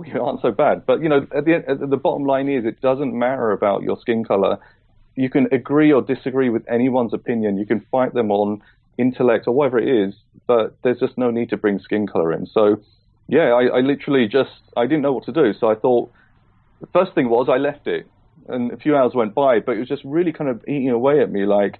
we aren't so bad. But you know, at the at the bottom line is, it doesn't matter about your skin color. You can agree or disagree with anyone's opinion. You can fight them on intellect or whatever it is, but there's just no need to bring skin color in. So, yeah, I, I literally just I didn't know what to do. So I thought the first thing was I left it, and a few hours went by, but it was just really kind of eating away at me. Like,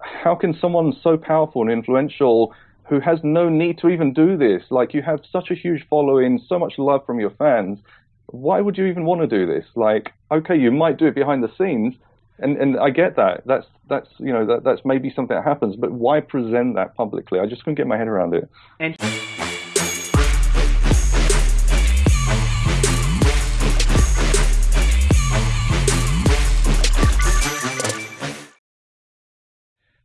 how can someone so powerful and influential who has no need to even do this. Like you have such a huge following, so much love from your fans. Why would you even want to do this? Like, okay, you might do it behind the scenes, and and I get that. That's that's you know that that's maybe something that happens, but why present that publicly? I just couldn't get my head around it. And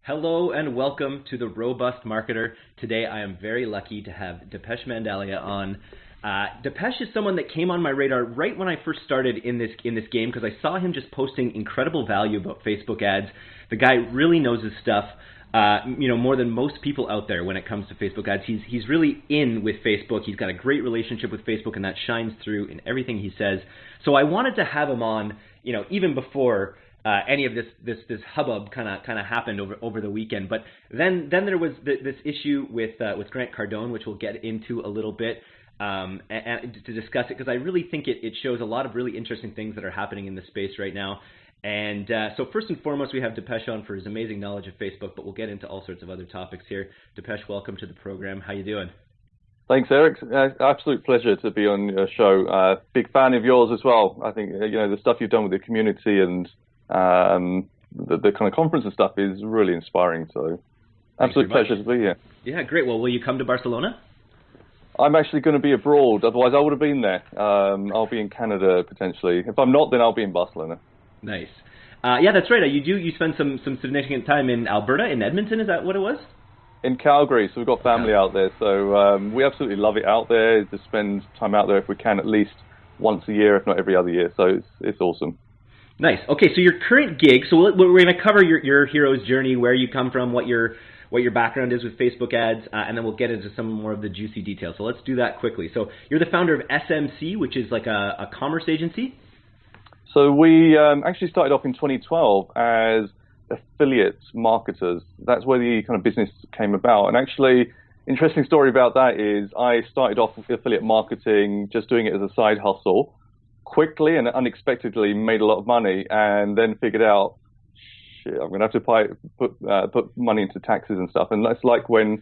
Hello and welcome to the Robust Marketer. Today I am very lucky to have Dipesh Mandalia on. Uh, Dipesh is someone that came on my radar right when I first started in this in this game because I saw him just posting incredible value about Facebook ads. The guy really knows his stuff. Uh, you know more than most people out there when it comes to Facebook ads. He's he's really in with Facebook. He's got a great relationship with Facebook, and that shines through in everything he says. So I wanted to have him on, you know, even before uh, any of this this this hubbub kind of kind of happened over over the weekend. But then then there was the, this issue with uh, with Grant Cardone, which we'll get into a little bit. Um, and, and to discuss it because I really think it, it shows a lot of really interesting things that are happening in the space right now. And uh, so first and foremost, we have Dipesh on for his amazing knowledge of Facebook, but we'll get into all sorts of other topics here. Dipesh, welcome to the program. How you doing? Thanks, Eric. Uh, absolute pleasure to be on your show. Uh, big fan of yours as well. I think you know the stuff you've done with the community and um, the, the, kind of conference and stuff is really inspiring. So, absolute pleasure to be here. Yeah, great. Well, will you come to Barcelona? I'm actually going to be abroad. Otherwise, I would have been there. Um, I'll be in Canada potentially. If I'm not, then I'll be in Barcelona. Nice. Uh, yeah, that's right. You do. You spend some some significant time in Alberta, in Edmonton. Is that what it was? In Calgary. So we've got family out there. So um, we absolutely love it out there. To spend time out there if we can, at least once a year, if not every other year. So it's it's awesome. Nice. Okay, so your current gig. So we're going to cover your your hero's journey, where you come from, what your what your background is with Facebook ads, uh, and then we'll get into some more of the juicy details. So let's do that quickly. So you're the founder of SMC, which is like a, a commerce agency. So we um, actually started off in 2012 as affiliate marketers. That's where the kind of business came about. And actually, interesting story about that is I started off with affiliate marketing, just doing it as a side hustle quickly and unexpectedly made a lot of money and then figured out, shit, I'm going to have to put, uh, put money into taxes and stuff. And that's like when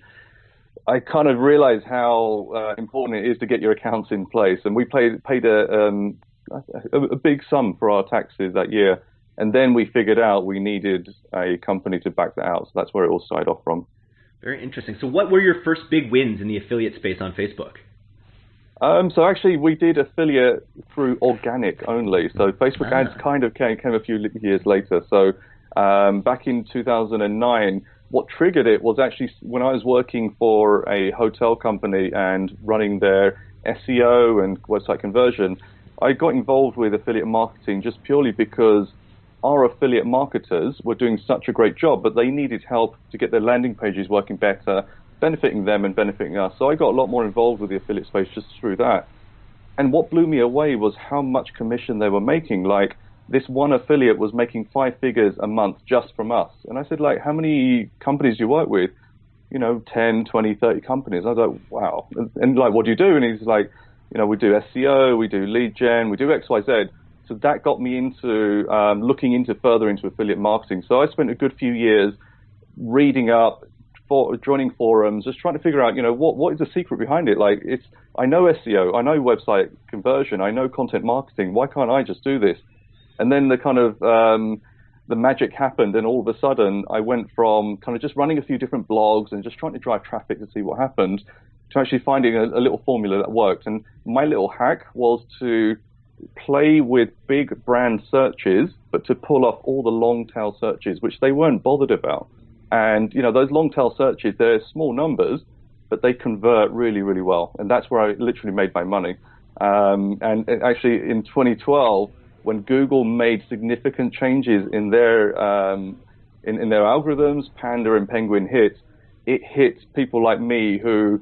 I kind of realized how uh, important it is to get your accounts in place. And we paid, paid a, um, a, a big sum for our taxes that year. And then we figured out we needed a company to back that out. So that's where it all started off from. Very interesting. So, what were your first big wins in the affiliate space on Facebook? Um, so actually, we did affiliate through organic only. So Facebook ads kind of came, came a few years later. So um, back in 2009, what triggered it was actually when I was working for a hotel company and running their SEO and website conversion. I got involved with affiliate marketing just purely because our affiliate marketers were doing such a great job, but they needed help to get their landing pages working better benefiting them and benefiting us. So I got a lot more involved with the affiliate space just through that. And what blew me away was how much commission they were making. Like this one affiliate was making five figures a month just from us. And I said, like, how many companies do you work with? You know, 10, 20, 30 companies. I was like, wow. And, like, what do you do? And he's like, you know, we do SEO, we do lead gen, we do X, Y, Z. So that got me into um, looking into further into affiliate marketing. So I spent a good few years reading up, for, joining forums, just trying to figure out, you know, what what is the secret behind it? Like, it's I know SEO, I know website conversion, I know content marketing. Why can't I just do this? And then the kind of um, the magic happened, and all of a sudden, I went from kind of just running a few different blogs and just trying to drive traffic to see what happened, to actually finding a, a little formula that worked. And my little hack was to play with big brand searches, but to pull off all the long tail searches, which they weren't bothered about. And you know those long tail searches, they're small numbers, but they convert really, really well. And that's where I literally made my money. Um, and actually, in 2012, when Google made significant changes in their um, in, in, their algorithms, Panda and Penguin hit, it hit people like me who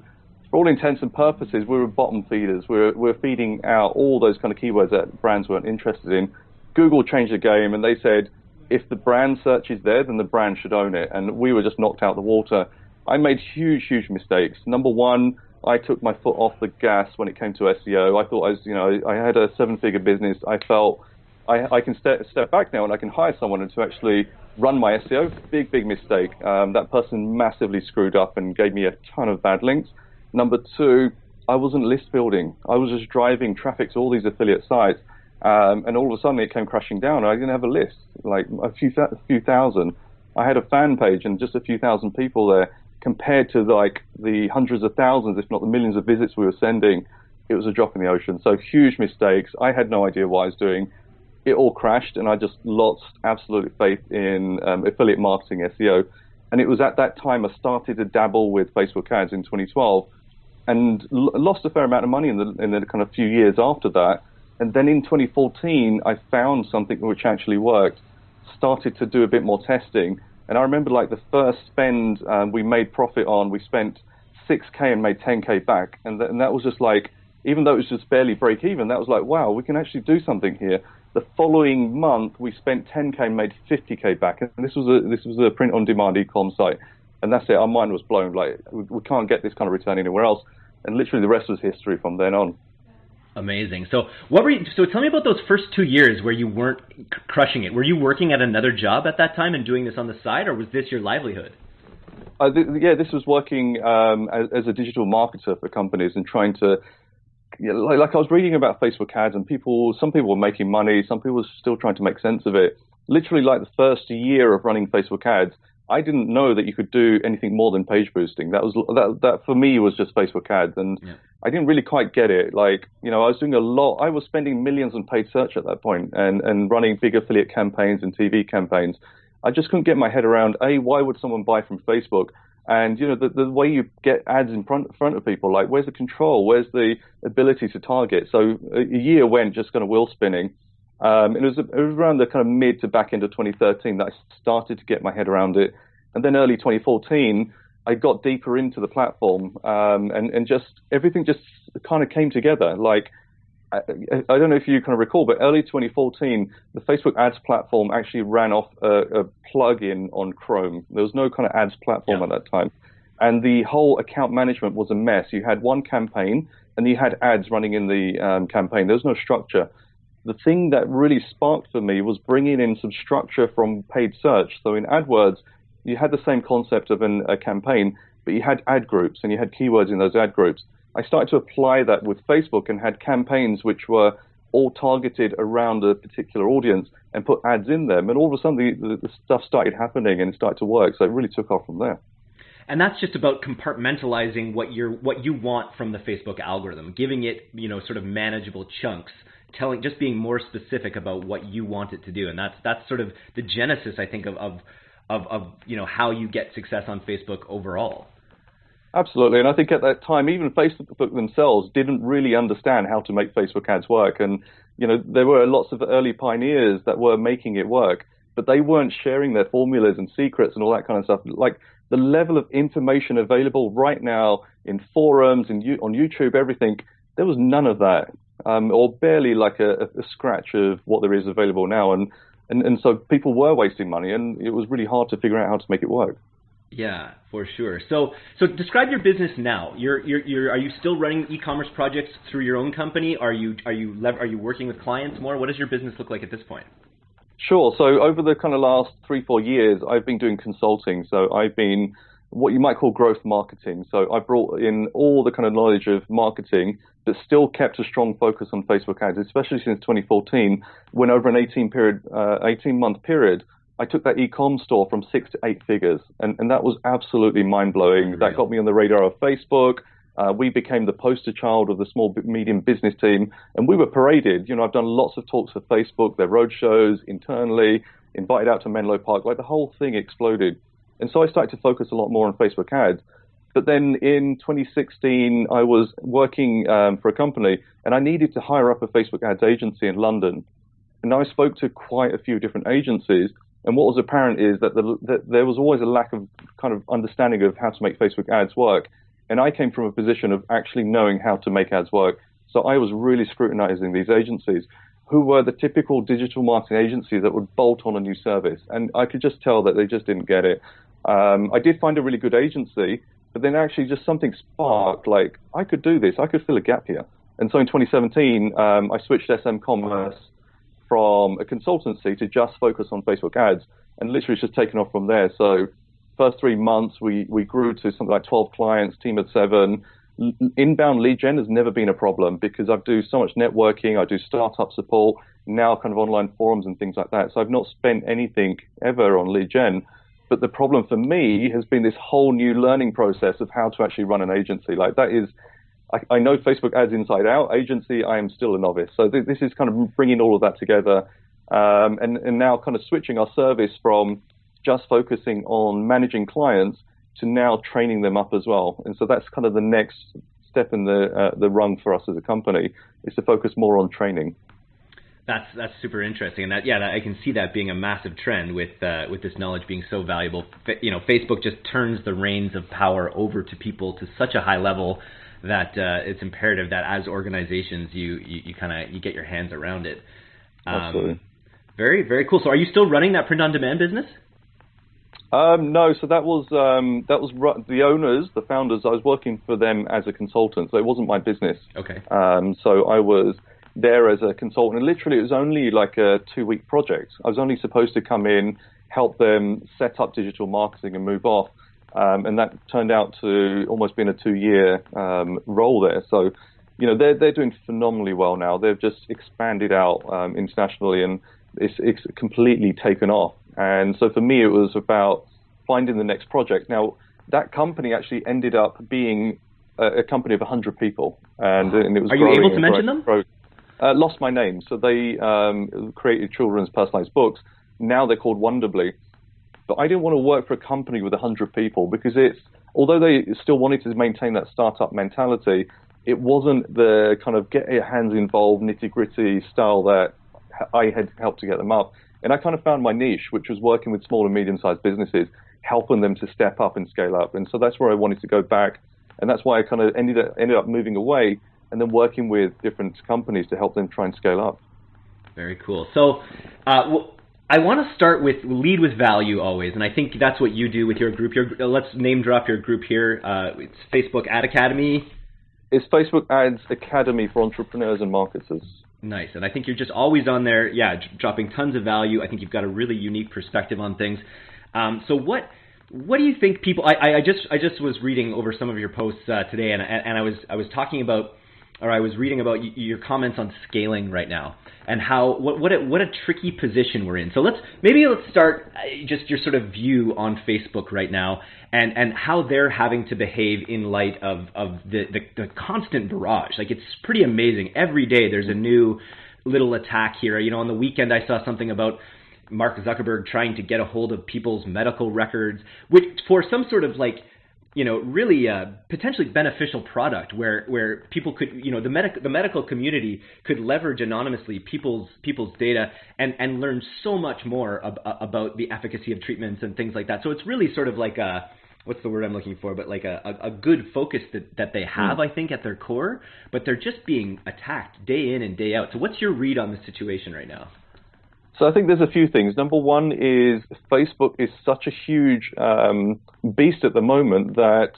for all intents and purposes, we were bottom feeders. We were, we were feeding out all those kind of keywords that brands weren't interested in. Google changed the game and they said, if the brand search is there, then the brand should own it. And we were just knocked out the water. I made huge, huge mistakes. Number one, I took my foot off the gas when it came to SEO. I thought I was, you know, I had a seven-figure business. I felt I, I can step, step back now and I can hire someone to actually run my SEO. Big, big mistake. Um, that person massively screwed up and gave me a ton of bad links. Number two, I wasn't list building. I was just driving traffic to all these affiliate sites. Um, and all of a sudden it came crashing down. I didn't have a list, like a few, th- few thousand. I had a fan page and just a few thousand people there compared to like the hundreds of thousands, if not the millions of visits we were sending. It was a drop in the ocean. So huge mistakes. I had no idea what I was doing. It all crashed and I just lost absolute faith in um, affiliate marketing SEO. And it was at that time I started to dabble with Facebook ads in 2012 and l- lost a fair amount of money in the, in the kind of few years after that. And then in 2014, I found something which actually worked, started to do a bit more testing. And I remember like the first spend um, we made profit on, we spent 6K and made 10K back. And, th- and that was just like, even though it was just barely break even, that was like, wow, we can actually do something here. The following month, we spent 10K and made 50K back. And this was a, this was a print on demand e-com site. And that's it. Our mind was blown. Like, we, we can't get this kind of return anywhere else and literally the rest was history from then on. Amazing. So, what were you? So, tell me about those first two years where you weren't crushing it. Were you working at another job at that time and doing this on the side, or was this your livelihood? Uh, th- yeah, this was working um, as, as, a digital marketer for companies and trying to. You know, like, like I was reading about Facebook ads, and people, some people were making money, some people were still trying to make sense of it. Literally, like the first year of running Facebook ads, I didn't know that you could do anything more than page boosting. That was that that for me was just Facebook ads, and yeah. I didn't really quite get it. Like you know, I was doing a lot. I was spending millions on paid search at that point, and and running big affiliate campaigns and TV campaigns. I just couldn't get my head around a why would someone buy from Facebook, and you know the the way you get ads in front front of people. Like where's the control? Where's the ability to target? So a year went just kind of wheel spinning. Um, it was it was around the kind of mid to back end of 2013 that I started to get my head around it, and then early 2014 I got deeper into the platform, um, and and just everything just kind of came together. Like I, I, don't know if you kind of recall, but early 2014 the Facebook Ads platform actually ran off a, a plugin on Chrome. There was no kind of ads platform yeah. at that time, and the whole account management was a mess. You had one campaign and you had ads running in the um, campaign. There was no structure the thing that really sparked for me was bringing in some structure from paid search. So in AdWords, you had the same concept of an, a campaign, but you had ad groups and you had keywords in those ad groups. I started to apply that with Facebook and had campaigns which were all targeted around a particular audience and put ads in them. And all of a sudden, the, the stuff started happening and it started to work. So it really took off from there and that's just about compartmentalizing what you're what you want from the Facebook algorithm, giving it you know sort of manageable chunks telling just being more specific about what you want it to do. And that's that's sort of the genesis i think of of of, of you know how you get success on facebook overall. Absolutely. And i think at that time even facebook themselves didn't really understand how to make facebook ads work. And you know there were lots of early pioneers that were making it work but they weren't sharing their formulas and secrets and all that kind of stuff. Like the level of information available right now in forums and on youtube everything there was none of that um, or barely like a, a, scratch of what there is available now. And, and, and so people were wasting money, and it was really hard to figure out how to make it work. Yeah, for sure. So, so describe your business now. You're, you're, you're, are you still running e-commerce projects through your own company? Are you, are you, are you working with clients more? What does your business look like at this point? Sure. So over the kind of last three, four years, I've been doing consulting. So I've been what you might call growth marketing. So I brought in all the kind of knowledge of marketing, but still kept a strong focus on Facebook ads, especially since 2014, when over an 18 period, uh, 18 month period, I took that e-com store from six to eight figures, and, and that was absolutely mind blowing. That got me on the radar of Facebook. Uh, we became the poster child of the small medium business team, and we were paraded. You know, I've done lots of talks for Facebook, their road shows internally, invited out to Menlo Park. Like the whole thing exploded. And so I started to focus a lot more on Facebook ads. But then in 2016, I was working um, for a company and I needed to hire up a Facebook ads agency in London. And I spoke to quite a few different agencies. And what was apparent is that, the, that there was always a lack of kind of understanding of how to make Facebook ads work. And I came from a position of actually knowing how to make ads work. So I was really scrutinizing these agencies who were the typical digital marketing agencies that would bolt on a new service. And I could just tell that they just didn't get it. Um, I did find a really good agency, but then actually just something sparked like, I could do this, I could fill a gap here. And so in 2017, um, I switched SM Commerce from a consultancy to just focus on Facebook ads, and literally it's just taken off from there. So first three months, we, we grew to something like 12 clients, team of seven. Inbound lead gen has never been a problem because I do so much networking, I do startup support, now kind of online forums and things like that. So I've not spent anything ever on lead gen. But the problem for me has been this whole new learning process of how to actually run an agency. Like that is, I, I know Facebook ads inside out. Agency, I am still a novice. So th- this is kind of bringing all of that together, um, and, and now kind of switching our service from just focusing on managing clients to now training them up as well. And so that's kind of the next step in the uh, the rung for us as a company is to focus more on training. That's that's super interesting, and that yeah, that, I can see that being a massive trend with uh, with this knowledge being so valuable. You know, Facebook just turns the reins of power over to people to such a high level that uh, it's imperative that as organizations you you, you kind of you get your hands around it. Um, Absolutely. Very very cool. So, are you still running that print on demand business? Um, no, so that was um, that was the owners, the founders. I was working for them as a consultant, so it wasn't my business. Okay. Um, so I was there as a consultant. And literally, it was only like a two week project. I was only supposed to come in, help them set up digital marketing and move off. Um, and that turned out to almost been a two year um, role there. So, you know, they're, they're doing phenomenally well now. They've just expanded out um, internationally and it's, it's completely taken off. And so for me, it was about finding the next project. Now, that company actually ended up being a, a company of 100 people. And, and it was Are you able to mention them? Growth. Uh, lost my name. So they um, created children's personalized books. Now they're called Wonderbly. But I didn't want to work for a company with 100 people because it's, although they still wanted to maintain that startup mentality, it wasn't the kind of get your hands involved, nitty gritty style that I had helped to get them up. And I kind of found my niche, which was working with small and medium sized businesses, helping them to step up and scale up. And so that's where I wanted to go back. And that's why I kind of ended up, ended up moving away and then working with different companies to help them try and scale up. Very cool. So, uh, I want to start with lead with value always, and I think that's what you do with your group. Your, uh, let's name drop your group here. Uh, it's Facebook Ad Academy. It's Facebook Ads Academy for entrepreneurs and marketers. Nice, and I think you're just always on there. Yeah, dropping tons of value. I think you've got a really unique perspective on things. Um, so what? What do you think people? I, I just I just was reading over some of your posts uh, today, and and I was I was talking about or I was reading about your comments on scaling right now and how what what a, what a tricky position we're in. So let's maybe let's start uh, just your sort of view on Facebook right now and and how they're having to behave in light of of the the, the constant barrage. Like it's pretty amazing. Every day there's a new little attack here. You know, on the weekend I saw something about Mark Zuckerberg trying to get a hold of people's medical records, which for some sort of like you know, really a uh, potentially beneficial product where where people could, you know, the medical the medical community could leverage anonymously people's people's data and and learn so much more ab- about the efficacy of treatments and things like that. So it's really sort of like a what's the word I'm looking for, but like a, a, a good focus that, that they have, mm. I think, at their core, but they're just being attacked day in and day out. So what's your read on the situation right now? So I think there's a few things. Number one is Facebook is such a huge um, beast at the moment that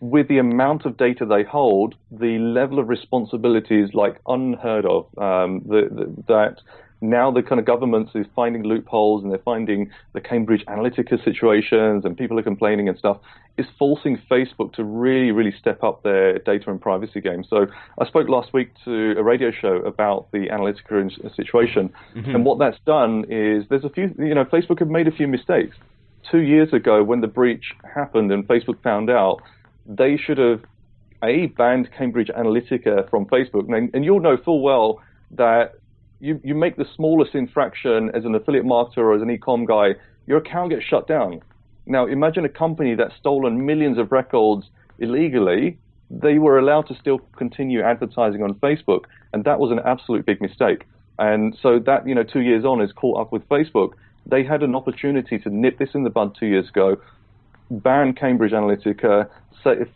with the amount of data they hold, the level of responsibility is like unheard of. Um, the, the, that now the kind of governments is finding loopholes and they're finding the Cambridge Analytica situations and people are complaining and stuff is forcing Facebook to really, really step up their data and privacy game. So I spoke last week to a radio show about the Analytica situation, mm-hmm. and what that's done is there's a few, you know, Facebook have made a few mistakes. Two years ago, when the breach happened and Facebook found out, they should have a banned Cambridge Analytica from Facebook, and, and you'll know full well that you, you make the smallest infraction as an affiliate marketer or as an e-com guy, your account gets shut down. Now, imagine a company that's stolen millions of records illegally. They were allowed to still continue advertising on Facebook, and that was an absolute big mistake. And so that, you know, two years on is caught up with Facebook. They had an opportunity to nip this in the bud two years ago, ban Cambridge Analytica,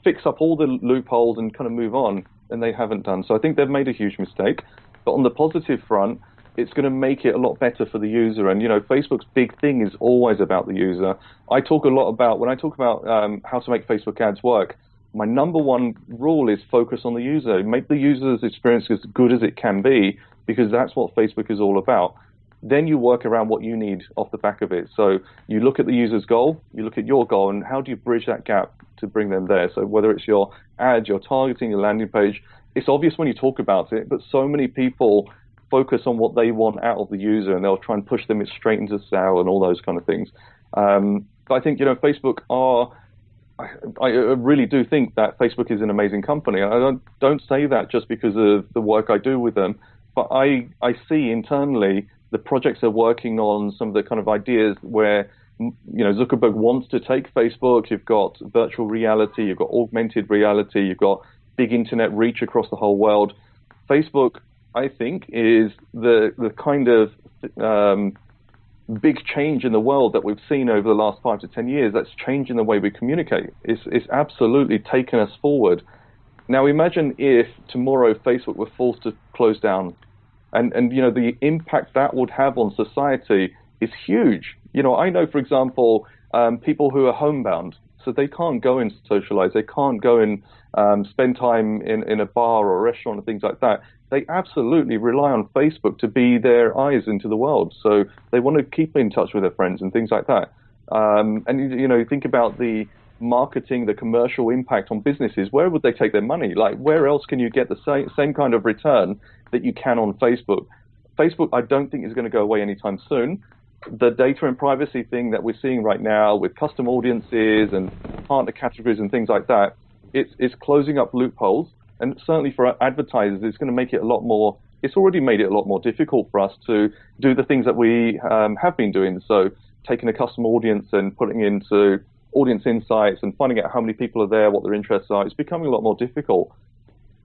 fix up all the loopholes, and kind of move on. And they haven't done. So I think they've made a huge mistake. But on the positive front, it's going to make it a lot better for the user. And you know, Facebook's big thing is always about the user. I talk a lot about when I talk about um, how to make Facebook ads work. My number one rule is focus on the user. Make the user's experience as good as it can be, because that's what Facebook is all about. Then you work around what you need off the back of it. So you look at the user's goal, you look at your goal, and how do you bridge that gap to bring them there? So whether it's your ad, your targeting, your landing page, it's obvious when you talk about it, but so many people focus on what they want out of the user, and they'll try and push them straight into sale and all those kind of things. Um, but I think you know Facebook are. I, I, really do think that Facebook is an amazing company. I don't don't say that just because of the work I do with them, but I I see internally the projects they're working on, some of the kind of ideas where you know Zuckerberg wants to take Facebook. You've got virtual reality, you've got augmented reality, you've got big internet reach across the whole world. Facebook I think, is the the kind of um, big change in the world that we've seen over the last five to ten years. That's changing the way we communicate. It's, it's absolutely taken us forward. Now imagine if tomorrow Facebook were forced to close down, and and you know the impact that would have on society is huge. You know, I know, for example, um, people who are homebound, so they can't go and socialize, they can't go and um, spend time in, in a bar or a restaurant and things like that they absolutely rely on Facebook to be their eyes into the world. So they want to keep in touch with their friends and things like that. Um, and you know, think about the marketing, the commercial impact on businesses. Where would they take their money? Like, where else can you get the same same kind of return that you can on Facebook? Facebook, I don't think is going to go away anytime soon. The data and privacy thing that we're seeing right now with custom audiences and partner categories and things like that, it's, it's closing up loopholes and certainly for advertisers, it's going to make it a lot more. It's already made it a lot more difficult for us to do the things that we um, have been doing. So taking a custom audience and putting into audience insights and finding out how many people are there, what their interests are, it's becoming a lot more difficult.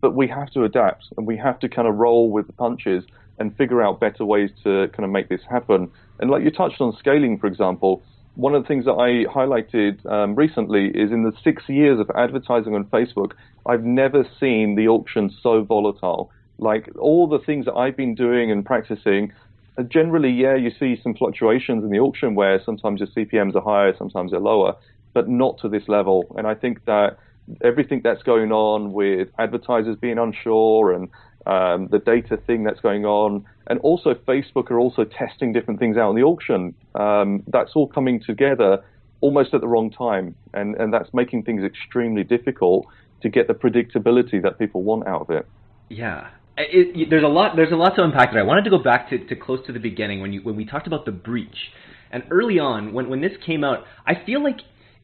But we have to adapt and we have to kind of roll with the punches and figure out better ways to kind of make this happen. And like you touched on scaling, for example, one of the things that I highlighted um, recently is in the six years of advertising on Facebook, I've never seen the auction so volatile. Like all the things that I've been doing and practicing, uh, generally, yeah, you see some fluctuations in the auction where sometimes your CPMs are higher, sometimes they're lower, but not to this level. And I think that everything that's going on with advertisers being unsure and um, the data thing that's going on, and also Facebook are also testing different things out in the auction. Um, that's all coming together almost at the wrong time, and, and that's making things extremely difficult to get the predictability that people want out of it. Yeah. It, it, there's a lot. There's a lot to unpack there. I wanted to go back to, to close to the beginning when you when we talked about the breach, and early on when when this came out, I feel like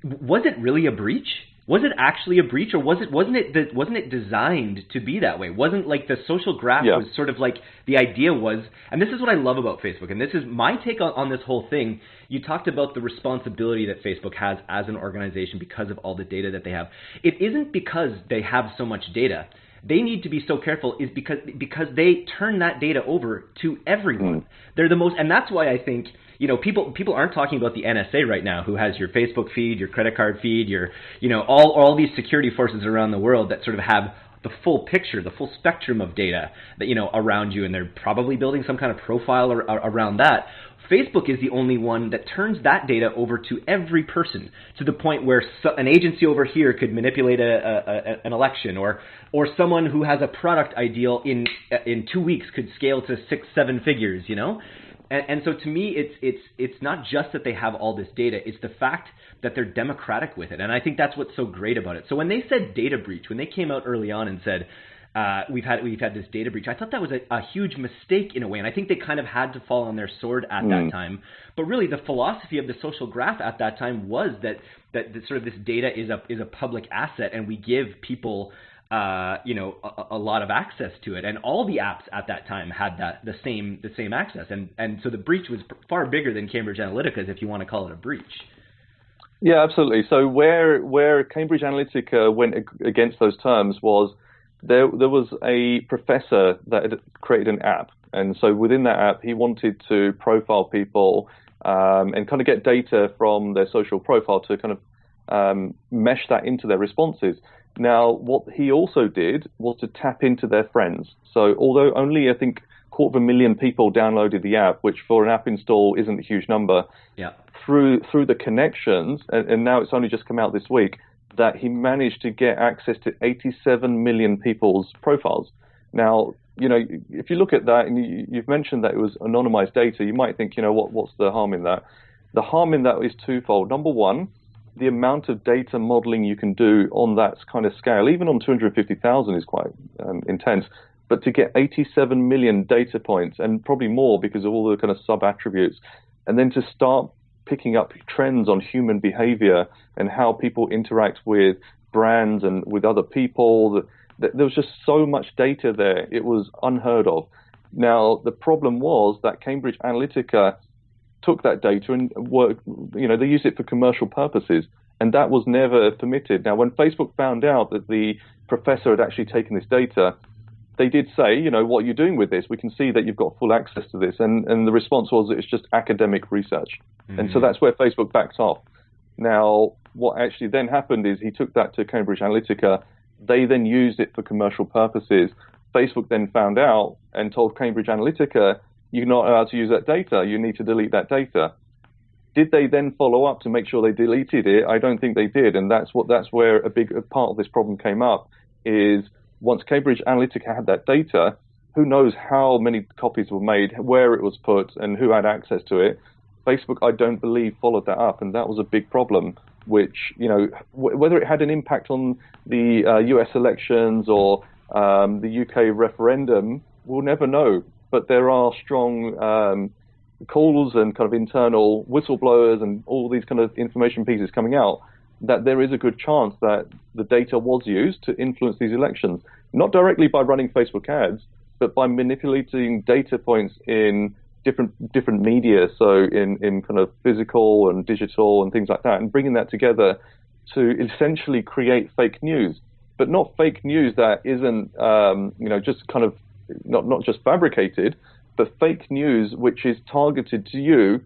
was it really a breach? Was it actually a breach or was it wasn't it wasn't it designed to be that way wasn't like the social graph yeah. was sort of like the idea was and this is what i love about facebook and this is my take on, on this whole thing you talked about the responsibility that facebook has as an organization because of all the data that they have it isn't because they have so much data they need to be so careful is because because they turn that data over to everyone. Mm. They're the most, and that's why I think you know people people aren't talking about the NSA right now, who has your Facebook feed, your credit card feed, your you know all all these security forces around the world that sort of have the full picture, the full spectrum of data that you know around you, and they're probably building some kind of profile ar- around that. Facebook is the only one that turns that data over to every person to the point where so, an agency over here could manipulate a, a, a, an election, or or someone who has a product ideal in in two weeks could scale to six seven figures. You know, and, and so to me, it's it's it's not just that they have all this data; it's the fact that they're democratic with it, and I think that's what's so great about it. So when they said data breach, when they came out early on and said uh, we've had we've had this data breach. I thought that was a, a, huge mistake in a way, and I think they kind of had to fall on their sword at mm. that time. But really, the philosophy of the social graph at that time was that that, that sort of this data is a is a public asset, and we give people. Uh, you know, a, a, lot of access to it, and all the apps at that time had that the same the same access, and and so the breach was far bigger than Cambridge Analytica's, if you want to call it a breach. Yeah, absolutely. So where where Cambridge Analytica went against those terms was there there was a professor that had created an app, and so within that app, he wanted to profile people um, and kind of get data from their social profile to kind of um, mesh that into their responses. Now, what he also did was to tap into their friends. So, although only I think quarter of a million people downloaded the app, which for an app install isn't a huge number, yeah. through through the connections, and, and now it's only just come out this week that he managed to get access to 87 million people's profiles. Now, you know, if you look at that, and you, you've mentioned that it was anonymized data, you might think, you know, what what's the harm in that? The harm in that is twofold. Number one, the amount of data modeling you can do on that kind of scale, even on 250,000, is quite um, intense. But to get 87 million data points, and probably more because of all the kind of sub attributes, and then to start picking up trends on human behavior and how people interact with brands and with other people, there was just so much data there. It was unheard of. Now, the problem was that Cambridge Analytica took that data and worked, you know, they used it for commercial purposes, and that was never permitted. Now, when Facebook found out that the professor had actually taken this data, they did say, you know, what are you doing with this? We can see that you've got full access to this. And, and the response was it's just academic research. Mm-hmm. And so mm. that's where Facebook backed off. Now, what actually then happened is he took that to Cambridge Analytica. They then used it for commercial purposes. Facebook then found out and told Cambridge Analytica, you're not allowed to use that data. You need to delete that data. Did they then follow up to make sure they deleted it? I don't think they did, and that's what that's where a big part of this problem came up. Is once Cambridge Analytica had that data, who knows how many copies were made, where it was put, and who had access to it. Facebook, I don't believe, followed that up, and that was a big problem. Which you know, whether it had an impact on the uh, U.S. elections or um, the UK referendum, we'll never know but there are strong um, calls and kind of internal whistleblowers and all these kind of information pieces coming out that there is a good chance that the data was used to influence these elections, not directly by running Facebook ads, but by manipulating data points in different different media, so in, in kind of physical and digital and things like that, and bringing that together to essentially create fake news, but not fake news that isn't um, you know just kind of not not just fabricated, but fake news which is targeted to you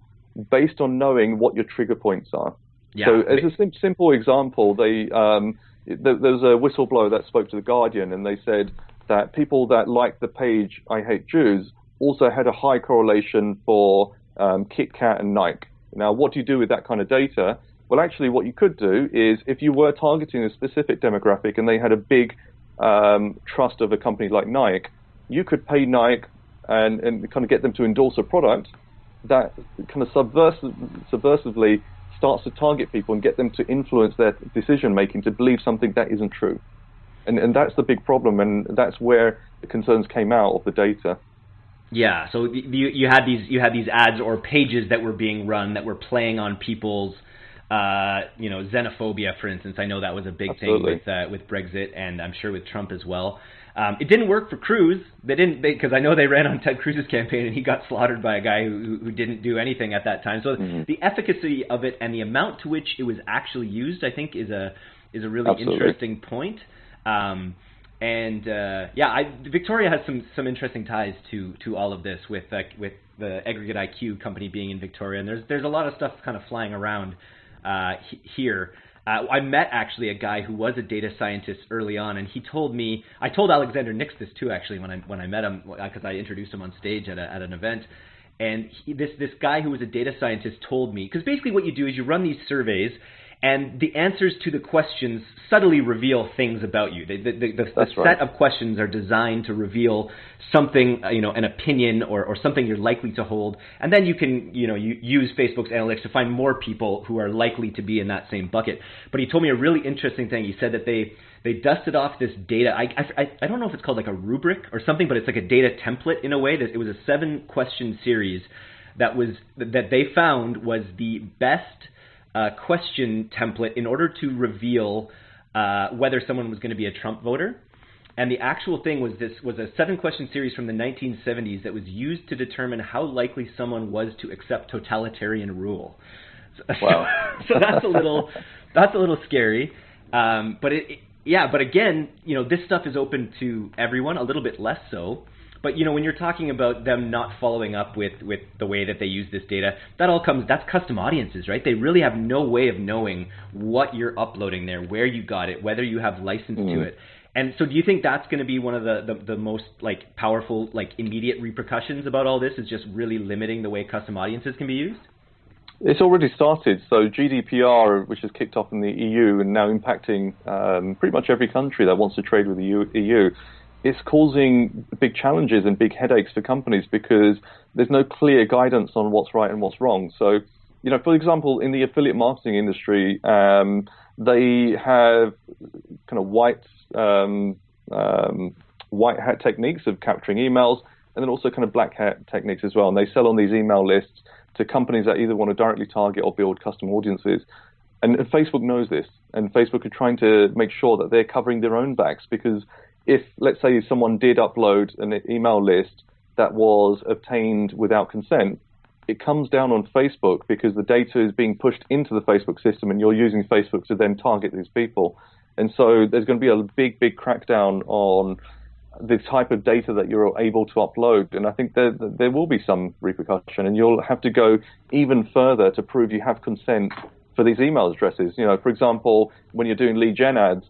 based on knowing what your trigger points are. Yeah. So as a sim- simple example, they um, there, there was a whistleblower that spoke to the Guardian, and they said that people that liked the page "I Hate Jews" also had a high correlation for um, Kit Kat and Nike. Now, what do you do with that kind of data? Well, actually, what you could do is if you were targeting a specific demographic and they had a big um, trust of a company like Nike, you could pay Nike and, and kind of get them to endorse a product that kind of subversive, subversively starts to target people and get them to influence their decision making to believe something that isn't true. And, and that's the big problem, and that's where the concerns came out of the data. Yeah, so you, you had these you had these ads or pages that were being run that were playing on people's uh, you know xenophobia, for instance. I know that was a big Absolutely. thing with uh, with Brexit, and I'm sure with Trump as well. Um, it didn't work for Cruz. They didn't because I know they ran on Ted Cruz's campaign and he got slaughtered by a guy who, who didn't do anything at that time. So mm-hmm. the efficacy of it and the amount to which it was actually used, I think, is a is a really Absolutely. interesting point. Um, and uh, yeah, I, Victoria has some some interesting ties to to all of this with uh, with the Aggregate IQ company being in Victoria, and there's there's a lot of stuff kind of flying around uh, here. Uh, I met actually a guy who was a data scientist early on, and he told me. I told Alexander Nix this too, actually, when I when I met him, because I introduced him on stage at a, at an event. And he, this this guy who was a data scientist told me because basically what you do is you run these surveys, and the answers to the questions subtly reveal things about you. The, the, the, the right. set of questions are designed to reveal something, uh, you know, an opinion or, or something you're likely to hold, and then you can, you know, you use Facebook's analytics to find more people who are likely to be in that same bucket. But he told me a really interesting thing. He said that they they dusted off this data. I, I, I don't know if it's called like a rubric or something, but it's like a data template in a way. That it was a seven question series that was that they found was the best uh, question template in order to reveal uh, whether someone was going to be a Trump voter. And the actual thing was this was a seven question series from the 1970s that was used to determine how likely someone was to accept totalitarian rule. Wow. so that's a little that's a little scary. Um, but it, it, yeah, but again, you know, this stuff is open to everyone, a little bit less so. But you know, when you're talking about them not following up with with the way that they use this data, that all comes that's custom audiences, right? They really have no way of knowing what you're uploading there, where you got it, whether you have license mm. to it. And so, do you think that's going to be one of the, the, the most like powerful, like immediate repercussions about all this? Is just really limiting the way custom audiences can be used? It's already started. So GDPR, which has kicked off in the EU and now impacting um, pretty much every country that wants to trade with the EU, it's causing big challenges and big headaches for companies because there's no clear guidance on what's right and what's wrong. So, you know, for example, in the affiliate marketing industry, um, they have kind of white um, um, white hat techniques of capturing emails, and then also kind of black hat techniques as well. And they sell on these email lists to companies that either want to directly target or build custom audiences. And, and Facebook knows this, and Facebook are trying to make sure that they're covering their own backs because if, let's say, someone did upload an email list that was obtained without consent, it comes down on Facebook because the data is being pushed into the Facebook system and you're using Facebook to then target these people. And so there's going to be a big, big crackdown on the type of data that you're able to upload. And I think there, there will be some repercussion, and you'll have to go even further to prove you have consent for these email addresses. You know, for example, when you're doing lead gen ads,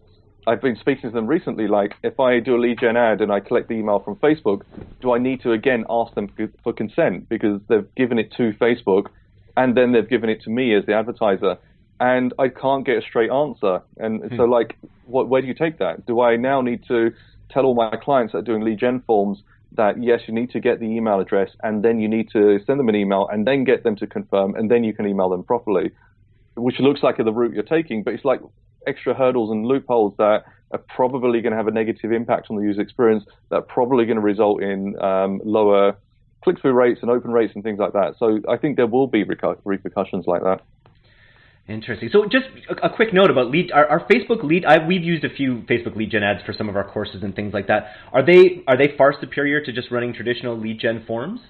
I've been speaking to them recently. Like, if I do a lead gen ad and I collect the email from Facebook, do I need to again ask them for consent because they've given it to Facebook, and then they've given it to me as the advertiser? and I can't get a straight answer. And hmm. so, like, what, where do you take that? Do I now need to tell all my clients that are doing lead gen forms that yes, you need to get the email address, and then you need to send them an email, and then get them to confirm, and then you can email them properly, which looks like the route you're taking, but it's like extra hurdles and loopholes that are probably going to have a negative impact on the user experience. That are probably going to result in um, lower click-through rates and open rates and things like that. So I think there will be repercussions like that. Interesting. So just a, quick note about lead. Our, our Facebook lead. I, we've used a few Facebook lead gen ads for some of our courses and things like that. Are they are they far superior to just running traditional lead gen forms?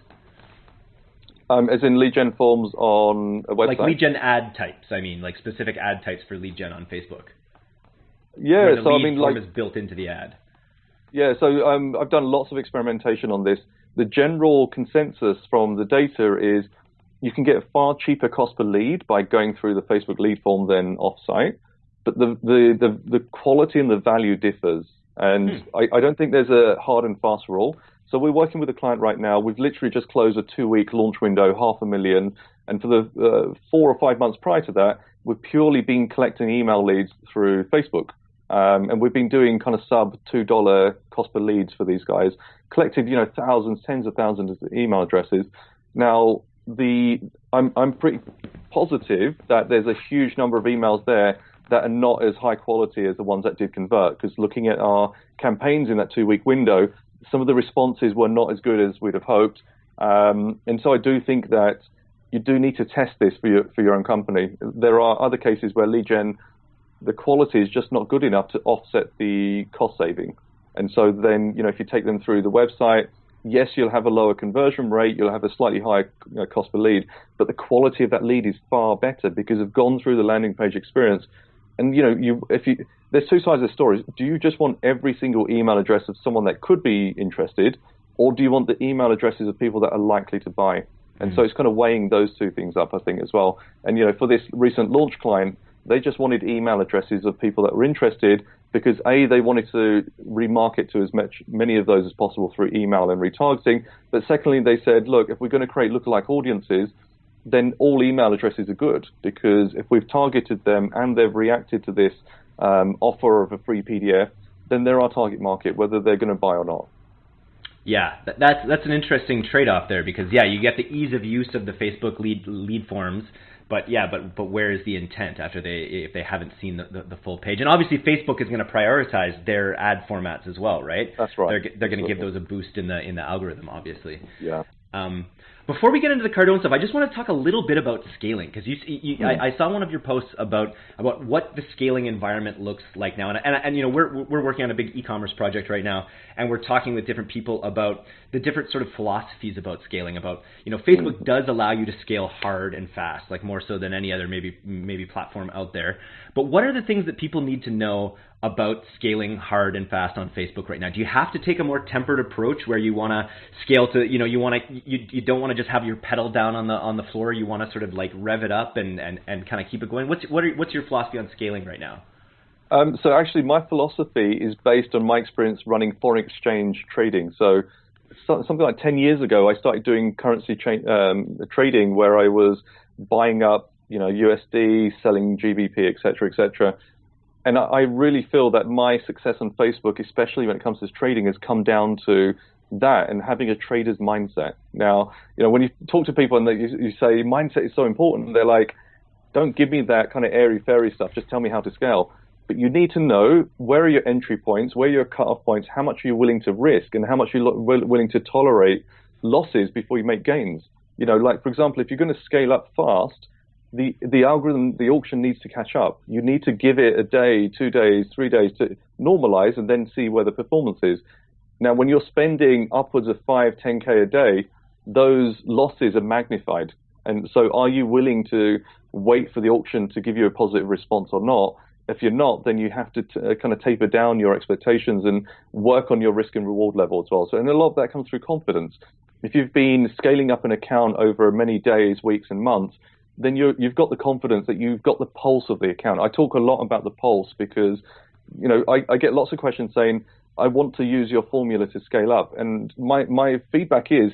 Um, as in lead gen forms on a website. Like lead gen ad types. I mean, like specific ad types for lead gen on Facebook. Yeah. so I mean, form like is built into the ad. Yeah. So um, I've done lots of experimentation on this. The general consensus from the data is you can get a far cheaper cost per lead by going through the Facebook lead form than offsite, but the the the, the quality and the value differs. And hmm. I, I don't think there's a hard and fast rule. So we're working with a client right now. We've literally just closed a two-week launch window, half a million, and for the uh, four or five months prior to that, we've purely been collecting email leads through Facebook. Um, and we've been doing kind of sub two dollar cost per leads for these guys, collected you know thousands, tens of thousands of email addresses. Now the I'm I'm pretty positive that there's a huge number of emails there that are not as high quality as the ones that did convert. Because looking at our campaigns in that two week window, some of the responses were not as good as we'd have hoped. Um, and so I do think that you do need to test this for your for your own company. There are other cases where lead gen, the quality is just not good enough to offset the cost saving. And so then, you know, if you take them through the website, yes, you'll have a lower conversion rate, you'll have a slightly higher you know, cost per lead, but the quality of that lead is far better because they've gone through the landing page experience. And you know, you if you there's two sides of the story. Do you just want every single email address of someone that could be interested, or do you want the email addresses of people that are likely to buy? And mm. so it's kind of weighing those two things up, I think, as well. And you know, for this recent launch client, they just wanted email addresses of people that were interested because a they wanted to remarket to as much many of those as possible through email and retargeting. But secondly, they said, look, if we're going to create lookalike audiences, then all email addresses are good because if we've targeted them and they've reacted to this um, offer of a free PDF, then they're our target market, whether they're going to buy or not. Yeah, that's that's an interesting trade-off there because yeah, you get the ease of use of the Facebook lead lead forms, but yeah, but but where is the intent after they if they haven't seen the, the, the full page? And obviously, Facebook is going to prioritize their ad formats as well, right? That's right. They're they're going to give those a boost in the in the algorithm, obviously. Yeah. Um, before we get into the Cardone stuff, I just want to talk a little bit about scaling because you, you mm. I, I, saw one of your posts about about what the scaling environment looks like now, and, and, and you know we're we're working on a big e-commerce project right now, and we're talking with different people about the different sort of philosophies about scaling. About you know Facebook mm. does allow you to scale hard and fast, like more so than any other maybe maybe platform out there. But what are the things that people need to know about scaling hard and fast on Facebook right now? Do you have to take a more tempered approach where you want to scale to, you know, you want to, you, you don't want to just have your pedal down on the on the floor. You want to sort of like rev it up and, and, and kind of keep it going. What's what are, what's your philosophy on scaling right now? Um, so actually, my philosophy is based on my experience running foreign exchange trading. So, so something like 10 years ago, I started doing currency tra- um, trading where I was buying up, you know, USD, selling GBP, etc., etc and I really feel that my success on Facebook, especially when it comes to trading, has come down to that and having a trader's mindset. Now, you know, when you talk to people and they, you, you say mindset is so important, they're like, don't give me that kind of airy fairy stuff. Just tell me how to scale. But you need to know where are your entry points, where are your cutoff points, how much are you willing to risk, and how much are you willing to tolerate losses before you make gains. You know, like for example, if you're going to scale up fast, the the algorithm, the auction needs to catch up. You need to give it a day, two days, three days to normalize and then see where the performance is. Now, when you're spending upwards of five, 10k a day, those losses are magnified. And so, are you willing to wait for the auction to give you a positive response or not? If you're not, then you have to t- uh, kind of taper down your expectations and work on your risk and reward level as well. So, and a lot of that comes through confidence. If you've been scaling up an account over many days, weeks, and months, then you have got the confidence that you've got the pulse of the account. I talk a lot about the pulse because, you know, I, I get lots of questions saying, I want to use your formula to scale up. And my, my feedback is,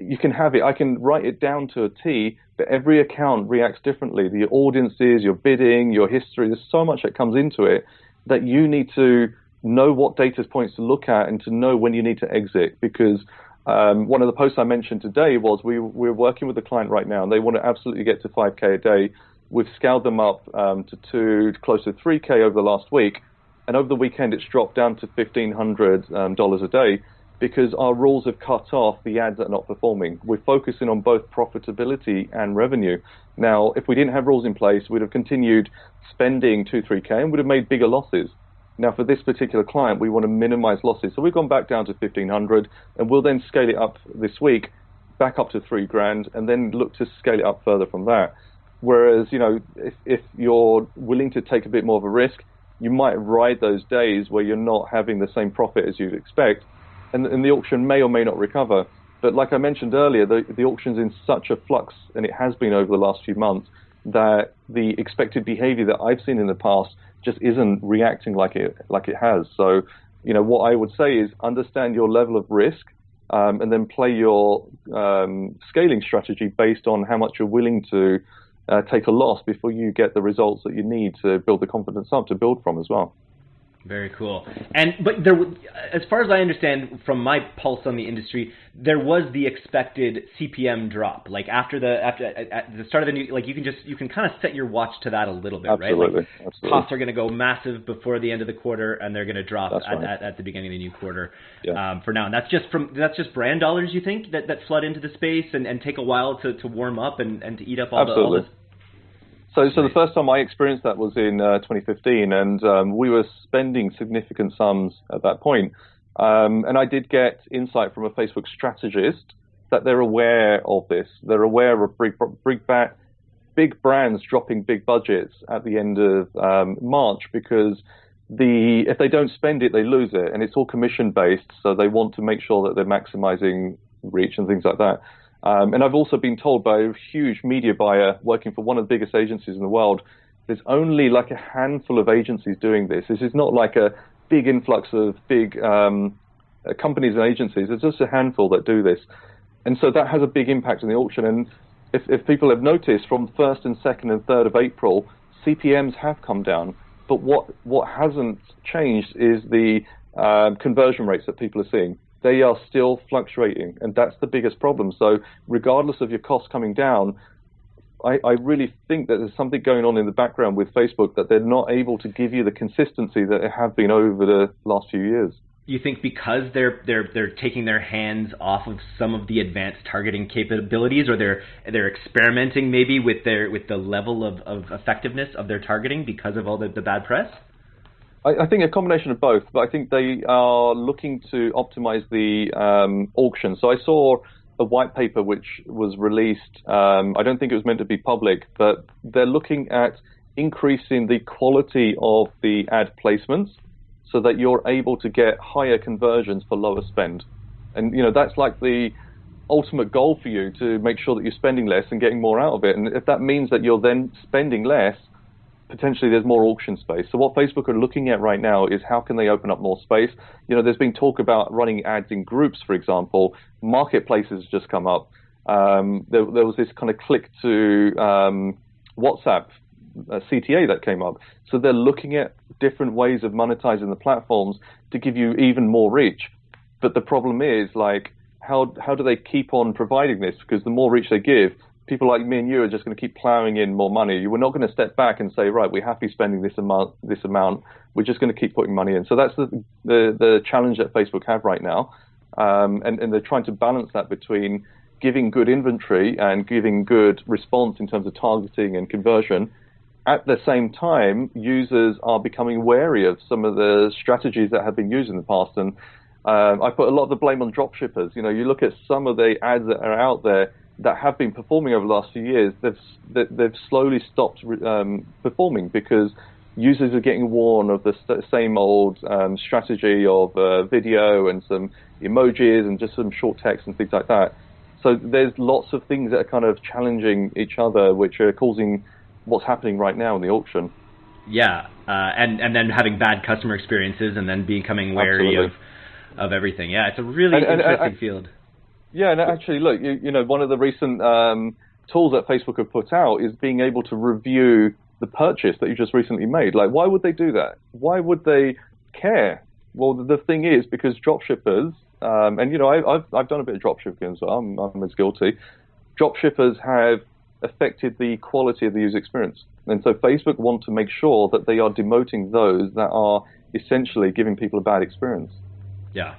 you can have it. I can write it down to a T, but every account reacts differently. The audiences, your bidding, your history, there's so much that comes into it that you need to know what data points to look at and to know when you need to exit because um, one of the posts I mentioned today was we, we're working with a client right now, and they want to absolutely get to 5K a day. We've scaled them up um, to two, close to 3K over the last week, and over the weekend it's dropped down to $1,500 um, a day because our rules have cut off the ads that are not performing. We're focusing on both profitability and revenue. Now, if we didn't have rules in place, we'd have continued spending 2, 3K and would have made bigger losses. Now, for this particular client, we want to minimize losses. So we've gone back down to 1500 and we'll then scale it up this week back up to three grand and then look to scale it up further from that. Whereas, you know, if, if you're willing to take a bit more of a risk, you might ride those days where you're not having the same profit as you'd expect, and, and the auction may or may not recover. But like I mentioned earlier, the, the auction's in such a flux, and it has been over the last few months, that the expected behavior that I've seen in the past just isn't reacting like it like it has. So, you know, what I would say is understand your level of risk, um, and then play your um, scaling strategy based on how much you're willing to uh, take a loss before you get the results that you need to build the confidence up to build from as well. Very cool. And but there, as far as I understand from my pulse on the industry, there was the expected CPM drop. Like after the after at the start of the new, like you can just you can kind of set your watch to that a little bit, absolutely, right? Like absolutely. costs are going to go massive before the end of the quarter, and they're going to drop at, right. at, at, the beginning of the new quarter. Yeah. Um, for now, and that's just from that's just brand dollars. You think that that flood into the space and, and take a while to, to warm up and, and to eat up all absolutely. the all this so, so the first time I experienced that was in uh, 2015, and um, we were spending significant sums at that point. Um, and I did get insight from a Facebook strategist that they're aware of this. They're aware of big, big, big brands dropping big budgets at the end of um, March because the if they don't spend it, they lose it, and it's all commission based. So they want to make sure that they're maximizing reach and things like that. Um, and I've also been told by a huge media buyer working for one of the biggest agencies in the world, there's only like a handful of agencies doing this. This is not like a big influx of big um, uh, companies and agencies. There's just a handful that do this. And so that has a big impact on the auction. And if, if people have noticed, from 1st and 2nd and 3rd of April, CPMs have come down. But what, what hasn't changed is the uh, conversion rates that people are seeing they are still fluctuating, and that's the biggest problem. So, regardless of your costs coming down, I, I, really think that there's something going on in the background with Facebook that they're not able to give you the consistency that they have been over the last few years. You think because they're they're they're taking their hands off of some of the advanced targeting capabilities, or they're they're experimenting maybe with their with the level of, of effectiveness of their targeting because of all the, the bad press? I, I, think a combination of both, but I think they are looking to optimize the um, auction. So I saw a white paper which was released. Um, I don't think it was meant to be public, but they're looking at increasing the quality of the ad placements so that you're able to get higher conversions for lower spend. And you know that's like the ultimate goal for you to make sure that you're spending less and getting more out of it. And if that means that you're then spending less, potentially there's more auction space. So what Facebook are looking at right now is how can they open up more space. You know, there's been talk about running ads in groups, for example. Marketplaces just come up. Um, there, there, was this kind of click to um, WhatsApp uh, CTA that came up. So they're looking at different ways of monetizing the platforms to give you even more reach. But the problem is like how how do they keep on providing this? Because the more reach they give, people like me and you are just going to keep plowing in more money. We're not going to step back and say, right, we're happy spending this amount. This amount. We're just going to keep putting money in. So that's the the, the challenge that Facebook have right now, um, and and they're trying to balance that between giving good inventory and giving good response in terms of targeting and conversion. At the same time, users are becoming wary of some of the strategies that have been used in the past, and um, I put a lot of the blame on dropshippers. You know, you look at some of the ads that are out there that have been performing over the last few years, they've they've slowly stopped um, performing because users are getting worn of the same old um, strategy of uh, video and some emojis and just some short text and things like that. So there's lots of things that are kind of challenging each other, which are causing what's happening right now in the auction. Yeah, uh, and and then having bad customer experiences, and then becoming wary Absolutely. of of everything. Yeah, it's a really and, interesting and, field. Yeah, and actually, look, you, you know, one of the recent um, tools that Facebook have put out is being able to review the purchase that you just recently made. Like, why would they do that? Why would they care? Well, the thing is, because dropshippers, um, and you know, I, have I've done a bit of dropshipping, so I'm, I'm as guilty. Dropshippers have affected the quality of the user experience, and so Facebook want to make sure that they are demoting those that are essentially giving people a bad experience. Yeah,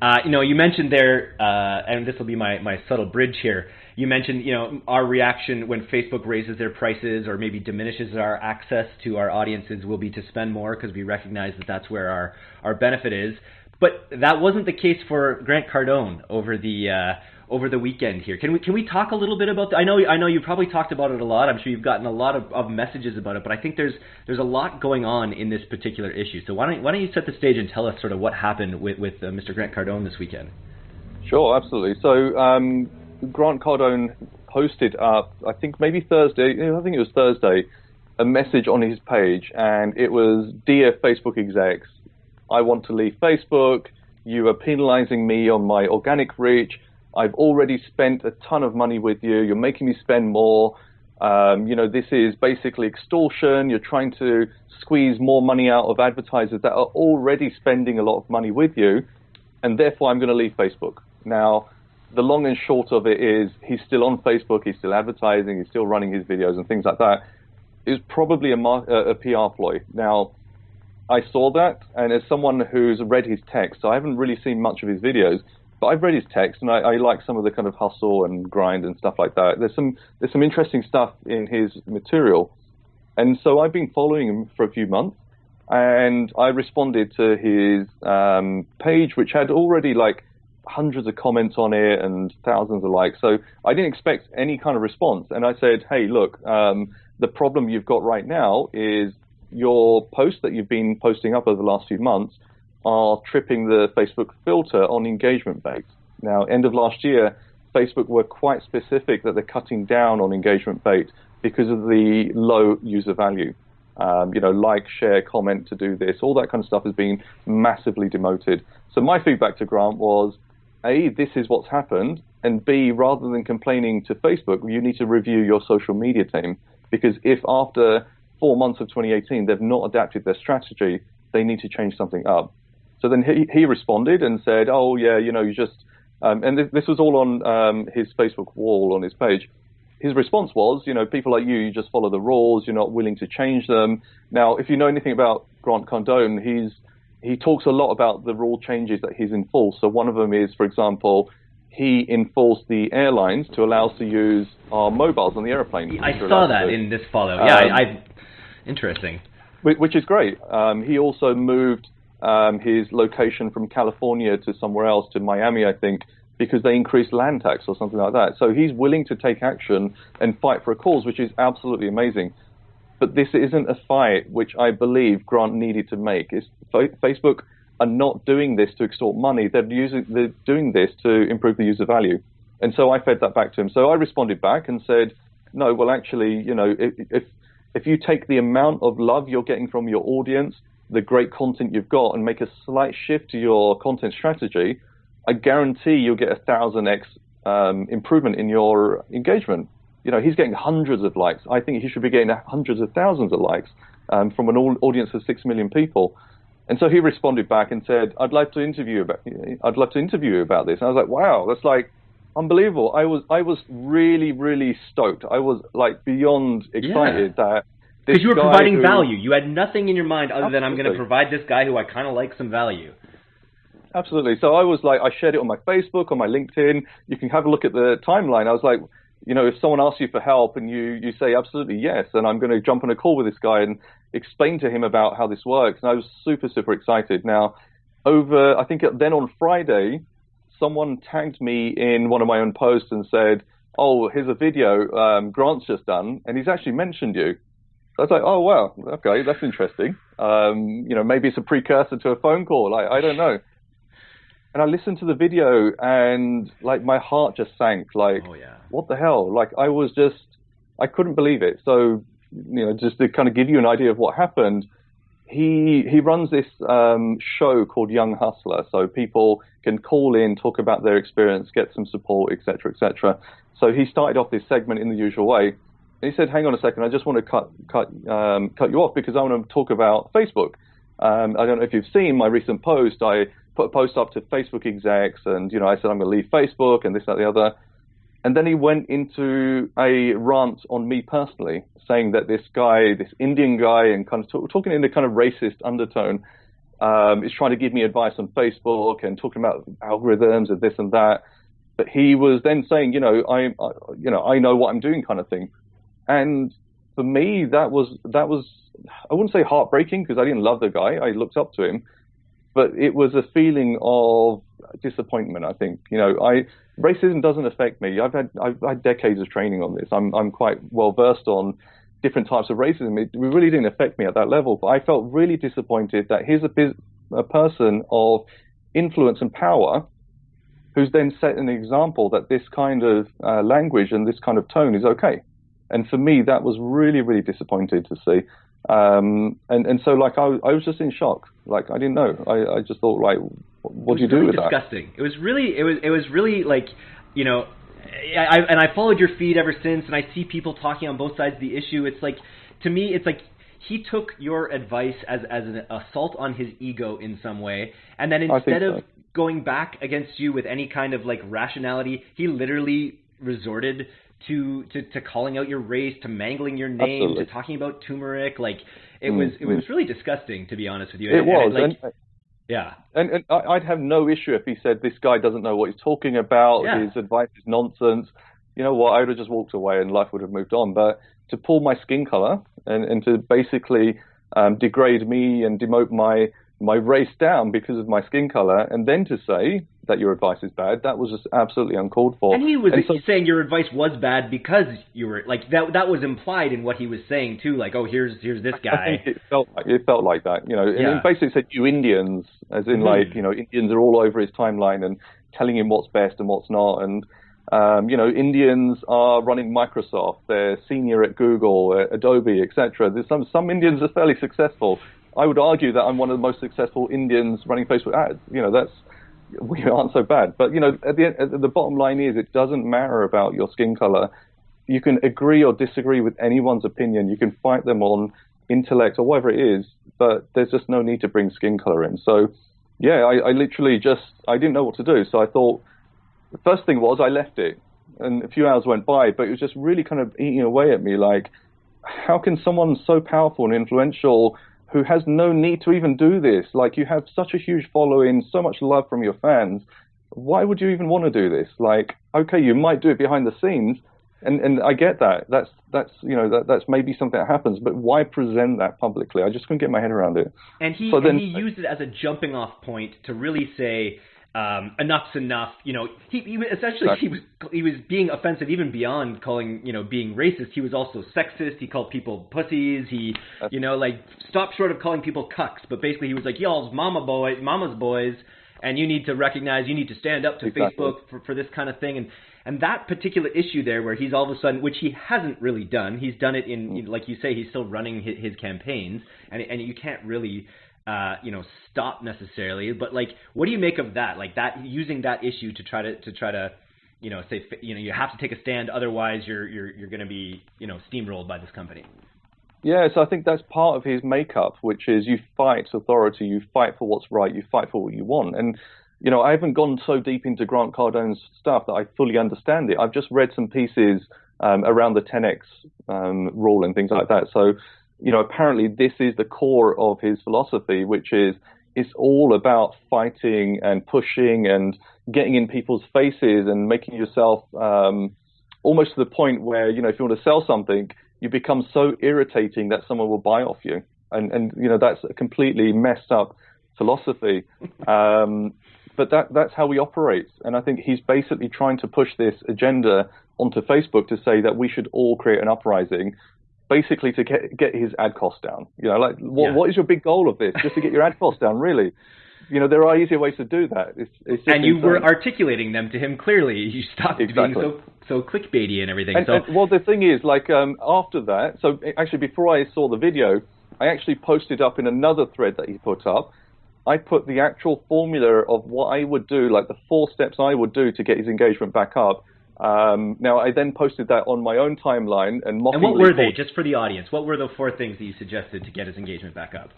uh, you know, you mentioned there, uh, and this will be my, my subtle bridge here. You mentioned, you know, our reaction when Facebook raises their prices or maybe diminishes our access to our audiences will be to spend more because we recognize that that's where our, our benefit is. But that wasn't the case for Grant Cardone over the uh, over the weekend here. Can we can we talk a little bit about? The, I know I know you probably talked about it a lot. I'm sure you've gotten a lot of, of messages about it, but I think there's there's a lot going on in this particular issue. So why don't why don't you set the stage and tell us sort of what happened with with uh, Mr. Grant Cardone this weekend? Sure, absolutely. So um, Grant Cardone posted up, I think maybe Thursday. I think it was Thursday, a message on his page, and it was, "Dear Facebook execs, I want to leave Facebook. You are penalizing me on my organic reach." I've already spent a ton of money with you. You're making me spend more. Um, you know, this is basically extortion. You're trying to squeeze more money out of advertisers that are already spending a lot of money with you, and therefore I'm going to leave Facebook. Now, the long and short of it is he's still on Facebook, he's still advertising, he's still running his videos and things like that. It's probably a, a PR ploy. Now, I saw that, and as someone who's read his text, so I haven't really seen much of his videos, but I've read his text, and I, I, like some of the kind of hustle and grind and stuff like that. There's some there's some interesting stuff in his material, and so I've been following him for a few months, and I responded to his um, page, which had already like hundreds of comments on it and thousands of likes. So I didn't expect any kind of response, and I said, hey, look, um, the problem you've got right now is your post that you've been posting up over the last few months are tripping the Facebook filter on engagement bait. Now, end of last year, Facebook were quite specific that they're cutting down on engagement bait because of the low user value. Um, you know, like, share, comment to do this, all that kind of stuff has been massively demoted. So my feedback to Grant was, A, this is what's happened, and B, rather than complaining to Facebook, you need to review your social media team. Because if after four months of 2018 they've not adapted their strategy, they need to change something up. So then he, he responded and said, oh, yeah, you know, you just, um, and this, this, was all on um, his Facebook wall on his page. His response was, you know, people like you, you just follow the rules, you're not willing to change them. Now, if you know anything about Grant Cardone, he's, he talks a lot about the rule changes that he's enforced. So one of them is, for example, he enforced the airlines to allow us to use our mobiles on the airplane. I saw that to, in this follow. Yeah, um, I, I, interesting. Which is great. Um, he also moved um, his location from California to somewhere else, to Miami, I think, because they increased land tax or something like that. So he's willing to take action and fight for a cause, which is absolutely amazing. but this isn't a fight which I believe Grant needed to make. It's, Facebook are not doing this to extort money. They're using they're doing this to improve the user value. And so I fed that back to him. So I responded back and said, no, well, actually, you know, if if you take the amount of love you're getting from your audience, the great content you've got, and make a slight shift to your content strategy, I guarantee you'll get a thousand x um, improvement in your engagement. You know, he's getting hundreds of likes. I think he should be getting hundreds of thousands of likes um, from an audience of six million people. And so he responded back and said, "I'd like to interview about. I'd love to interview you about this." And I was like, "Wow, that's like unbelievable." I was I was really really stoked. I was like beyond excited yeah. that because you were providing who, value. You had nothing in your mind other absolutely. than I'm going to provide this guy who I kind of like some value. Absolutely. So I was like, I shared it on my Facebook, on my LinkedIn. You can have a look at the timeline. I was like, you know, if someone asks you for help and you, you say absolutely yes, and I'm going to jump on a call with this guy and explain to him about how this works. And I was super, super excited. Now, over, I think then on Friday, someone tagged me in one of my own posts and said, oh, here's a video um, Grant's just done, and he's actually mentioned you. So I was like, oh, wow, okay, that's interesting. Um, you know, maybe it's a precursor to a phone call. I, I don't know and I listened to the video and like my heart just sank. Like, oh, yeah. what the hell? Like I was just, I couldn't believe it. So, you know, just to kind of give you an idea of what happened, he he runs this um, show called Young Hustler. So people can call in, talk about their experience, get some support, etc., etc. So he started off this segment in the usual way. He said, "Hang on a second, I just want to cut cut um, cut you off because I want to talk about Facebook." Um, I don't know if you've seen my recent post. I put a post up to Facebook execs, and you know, I said I'm going to leave Facebook and this, that, the other. And then he went into a rant on me personally, saying that this guy, this Indian guy, and kind of talk, talking in a kind of racist undertone, um, is trying to give me advice on Facebook and talking about algorithms and this and that. But he was then saying, you know, I, I you know, I know what I'm doing, kind of thing. And for me, that was that was I wouldn't say heartbreaking because I didn't love the guy. I looked up to him, but it was a feeling of disappointment. I think you know, I racism doesn't affect me. I've had I've had decades of training on this. I'm I'm quite well versed on different types of racism. It really didn't affect me at that level, but I felt really disappointed that here's a, a person of influence and power who's then set an example that this kind of uh, language and this kind of tone is okay. And for me, that was really, really disappointing to see. Um, and, and so like I, I was just in shock. Like I didn't know. I, I just thought like, what do you really do with disgusting. that? Disgusting. It was really it was it was really like you know, I, and I followed your feed ever since, and I see people talking on both sides of the issue. It's like to me, it's like he took your advice as as an assault on his ego in some way, and then instead of going back against you with any kind of like rationality, he literally resorted to, to, to calling out your race, to mangling your name, Absolutely. to talking about turmeric. Like it mm, was it was mm. really disgusting to be honest with you. It and, was. And like, and, yeah. And, and I'd have no issue if he said this guy doesn't know what he's talking about. Yeah. His advice is nonsense. You know what? I would have just walked away and life would have moved on. But to pull my skin color and, and to basically um, degrade me and demote my my race down because of my skin color, and then to say that your advice is bad, that was just absolutely uncalled for. And he was and so, saying your advice was bad because you were like that. That was implied in what he was saying too. Like, oh, here's here's this guy. it felt like, it felt like that, you know. Yeah. And basically said you Indians, as in mm-hmm. like you know Indians are all over his timeline and telling him what's best and what's not, and um, you know, Indians are running Microsoft. They're senior at Google, Adobe, etc. There's some some Indians are fairly successful. I would argue that I'm one of the most successful Indians running Facebook ads. You know, that's we aren't so bad. But you know, at the at the bottom line is it doesn't matter about your skin color. You can agree or disagree with anyone's opinion. You can fight them on intellect or whatever it is, but there's just no need to bring skin color in. So, yeah, I, I literally just I didn't know what to do. So I thought the first thing was I left it, and a few hours went by, but it was just really kind of eating away at me. Like, how can someone so powerful and influential who has no need to even do this. Like you have such a huge following, so much love from your fans. Why would you even want to do this? Like, okay, you might do it behind the scenes, and and I get that. That's that's you know that that's maybe something that happens, but why present that publicly? I just couldn't get my head around it. And he so and then, he used it as a jumping off point to really say. Um, enough's enough. You know, he, he essentially he was he was being offensive even beyond calling you know being racist. He was also sexist. He called people pussies. He you know like stopped short of calling people cucks, but basically he was like y'all's mama boy, mama's boys, and you need to recognize you need to stand up to exactly. Facebook for, for this kind of thing and. And that particular issue there, where he's all of a sudden, which he hasn't really done, he's done it in, mm. like you say, he's still running his, his campaigns, and and you can't really uh, you know, stop necessarily. But like, what do you make of that? Like that using that issue to try to to try to, you know, say you know you have to take a stand, otherwise you're you're you're going to be you know steamrolled by this company. Yeah, so I think that's part of his makeup, which is you fight authority, you fight for what's right, you fight for what you want. And, you know, I haven't gone so deep into Grant Cardone's stuff that I fully understand it. I've just read some pieces um, around the 10x um, rule and things like that. So you know, apparently this is the core of his philosophy, which is it's all about fighting and pushing and getting in people's faces and making yourself um, almost to the point where, you know, if you want to sell something, you become so irritating that someone will buy off you. And, and you know, that's a completely messed up philosophy. Um, but that, that's how we operate. And I think he's basically trying to push this agenda onto Facebook to say that we should all create an uprising basically to get get his ad cost down. You know, like what, yeah. what is your big goal of this? Just to get your ad cost down, really? You know, there are easier ways to do that. It's, it's and you insane. were articulating them to him clearly. You stopped exactly. being so so clickbaity and everything. And, so, and, well, the thing is, like um, after that, so actually before I saw the video, I actually posted up in another thread that he put up. I put the actual formula of what I would do, like the four steps I would do to get his engagement back up um, now, I then posted that on my own timeline and And what were they, just for the audience? What were the four things that you suggested to get his engagement back up?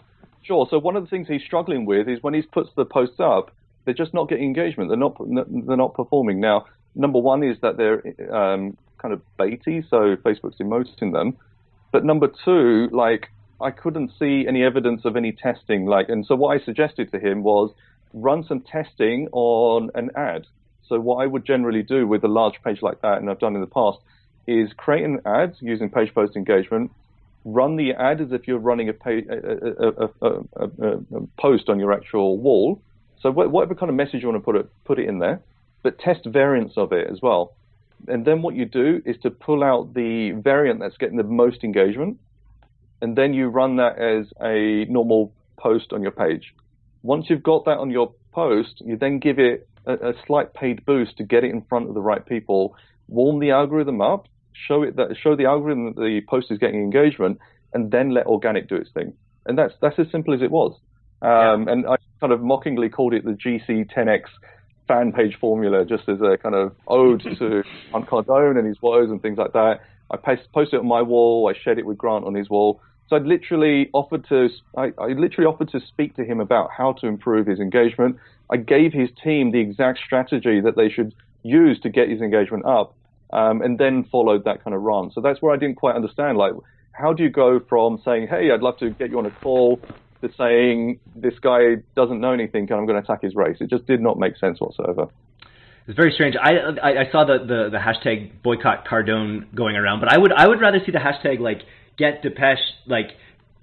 Sure. So one of the things he's struggling with is when he puts the posts up, they're just not getting engagement. They're not they're not performing. Now, number one is that they're um, kind of baity, so Facebook's emoting them. But number two, like I couldn't see any evidence of any testing. Like, and so what I suggested to him was run some testing on an ad. So what I would generally do with a large page like that, and I've done in the past, is create an ad using page post engagement, run the ad as if you're running a, page, a, a, a, post on your actual wall. So whatever kind of message you want to put it, put it in there, but test variants of it as well. And then what you do is to pull out the variant that's getting the most engagement, and then you run that as a normal post on your page. Once you've got that on your post, you then give it a, a slight paid boost to get it in front of the right people, warm the algorithm up, show it that show the algorithm that the post is getting engagement, and then let organic do its thing. And that's that's as simple as it was. Um, yeah. And I kind of mockingly called it the GC 10x fan page formula, just as a kind of ode to Grant Cardone and his woes and things like that. I posted it on my wall. I shared it with Grant on his wall. So I literally offered to I, I literally offered to speak to him about how to improve his engagement. I gave his team the exact strategy that they should use to get his engagement up, um, and then followed that kind of run. So that's where I didn't quite understand. Like, how do you go from saying, "Hey, I'd love to get you on a call," to saying, "This guy doesn't know anything, and I'm going to attack his race"? It just did not make sense whatsoever. It's very strange. I, I, I saw the, the the hashtag boycott Cardone going around, but I would I would rather see the hashtag like get Depesh, like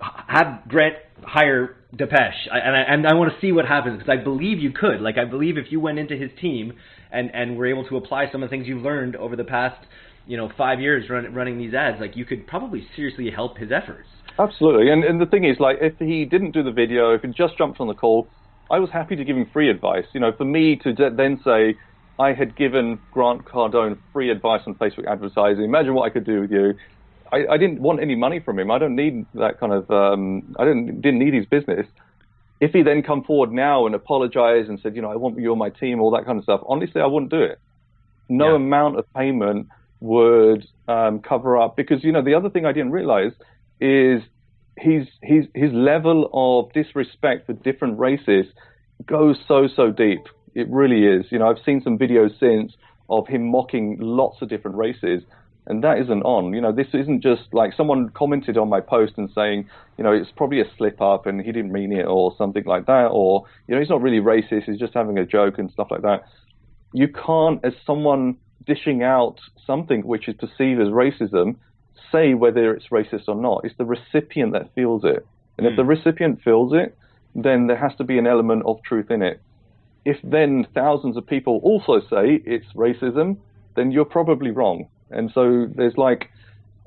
have Grant hire Depesh, I, and I, and I want to see what happens because I believe you could. Like I believe if you went into his team and and were able to apply some of the things you've learned over the past you know five years run, running these ads, like you could probably seriously help his efforts. Absolutely, and and the thing is, like if he didn't do the video, if he just jumped on the call, I was happy to give him free advice. You know, for me to then say I had given Grant Cardone free advice on Facebook advertising. Imagine what I could do with you. I, I didn't want any money from him. I don't need that kind of. Um, I didn't didn't need his business. If he then come forward now and apologize and said, you know, I want you on my team, all that kind of stuff. Honestly, I wouldn't do it. No yeah. amount of payment would um, cover up because you know the other thing I didn't realize is his his his level of disrespect for different races goes so so deep. It really is. You know, I've seen some videos since of him mocking lots of different races, and that isn't on. You know, this isn't just like someone commented on my post and saying, you know, it's probably a slip up and he didn't mean it or something like that, or you know, he's not really racist, he's just having a joke and stuff like that. You can't, as someone dishing out something which is perceived as racism, say whether it's racist or not. It's the recipient that feels it, and mm. if the hmm. recipient feels it, then there has to be an element of truth in it if then thousands of people also say it's racism, then you're probably wrong. And so there's like,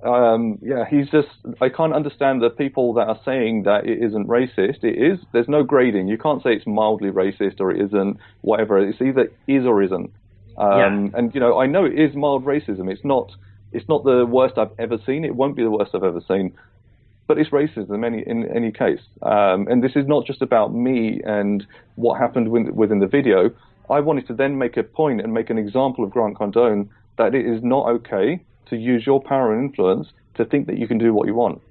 um, yeah, he's just, I can't understand the people that are saying that it isn't racist. It is. There's no grading. You can't say it's mildly racist or it isn't, whatever. It's either is or isn't. Um, Yeah. And, you know, I know it is mild racism. It's not, it's not the worst I've ever seen. It won't be the worst I've ever seen. But it's racism in any, in any case. Um, and this is not just about me and what happened within the video. I wanted to then make a point and make an example of Grant Cardone that it is not okay to use your power and influence to think that you can do what you want.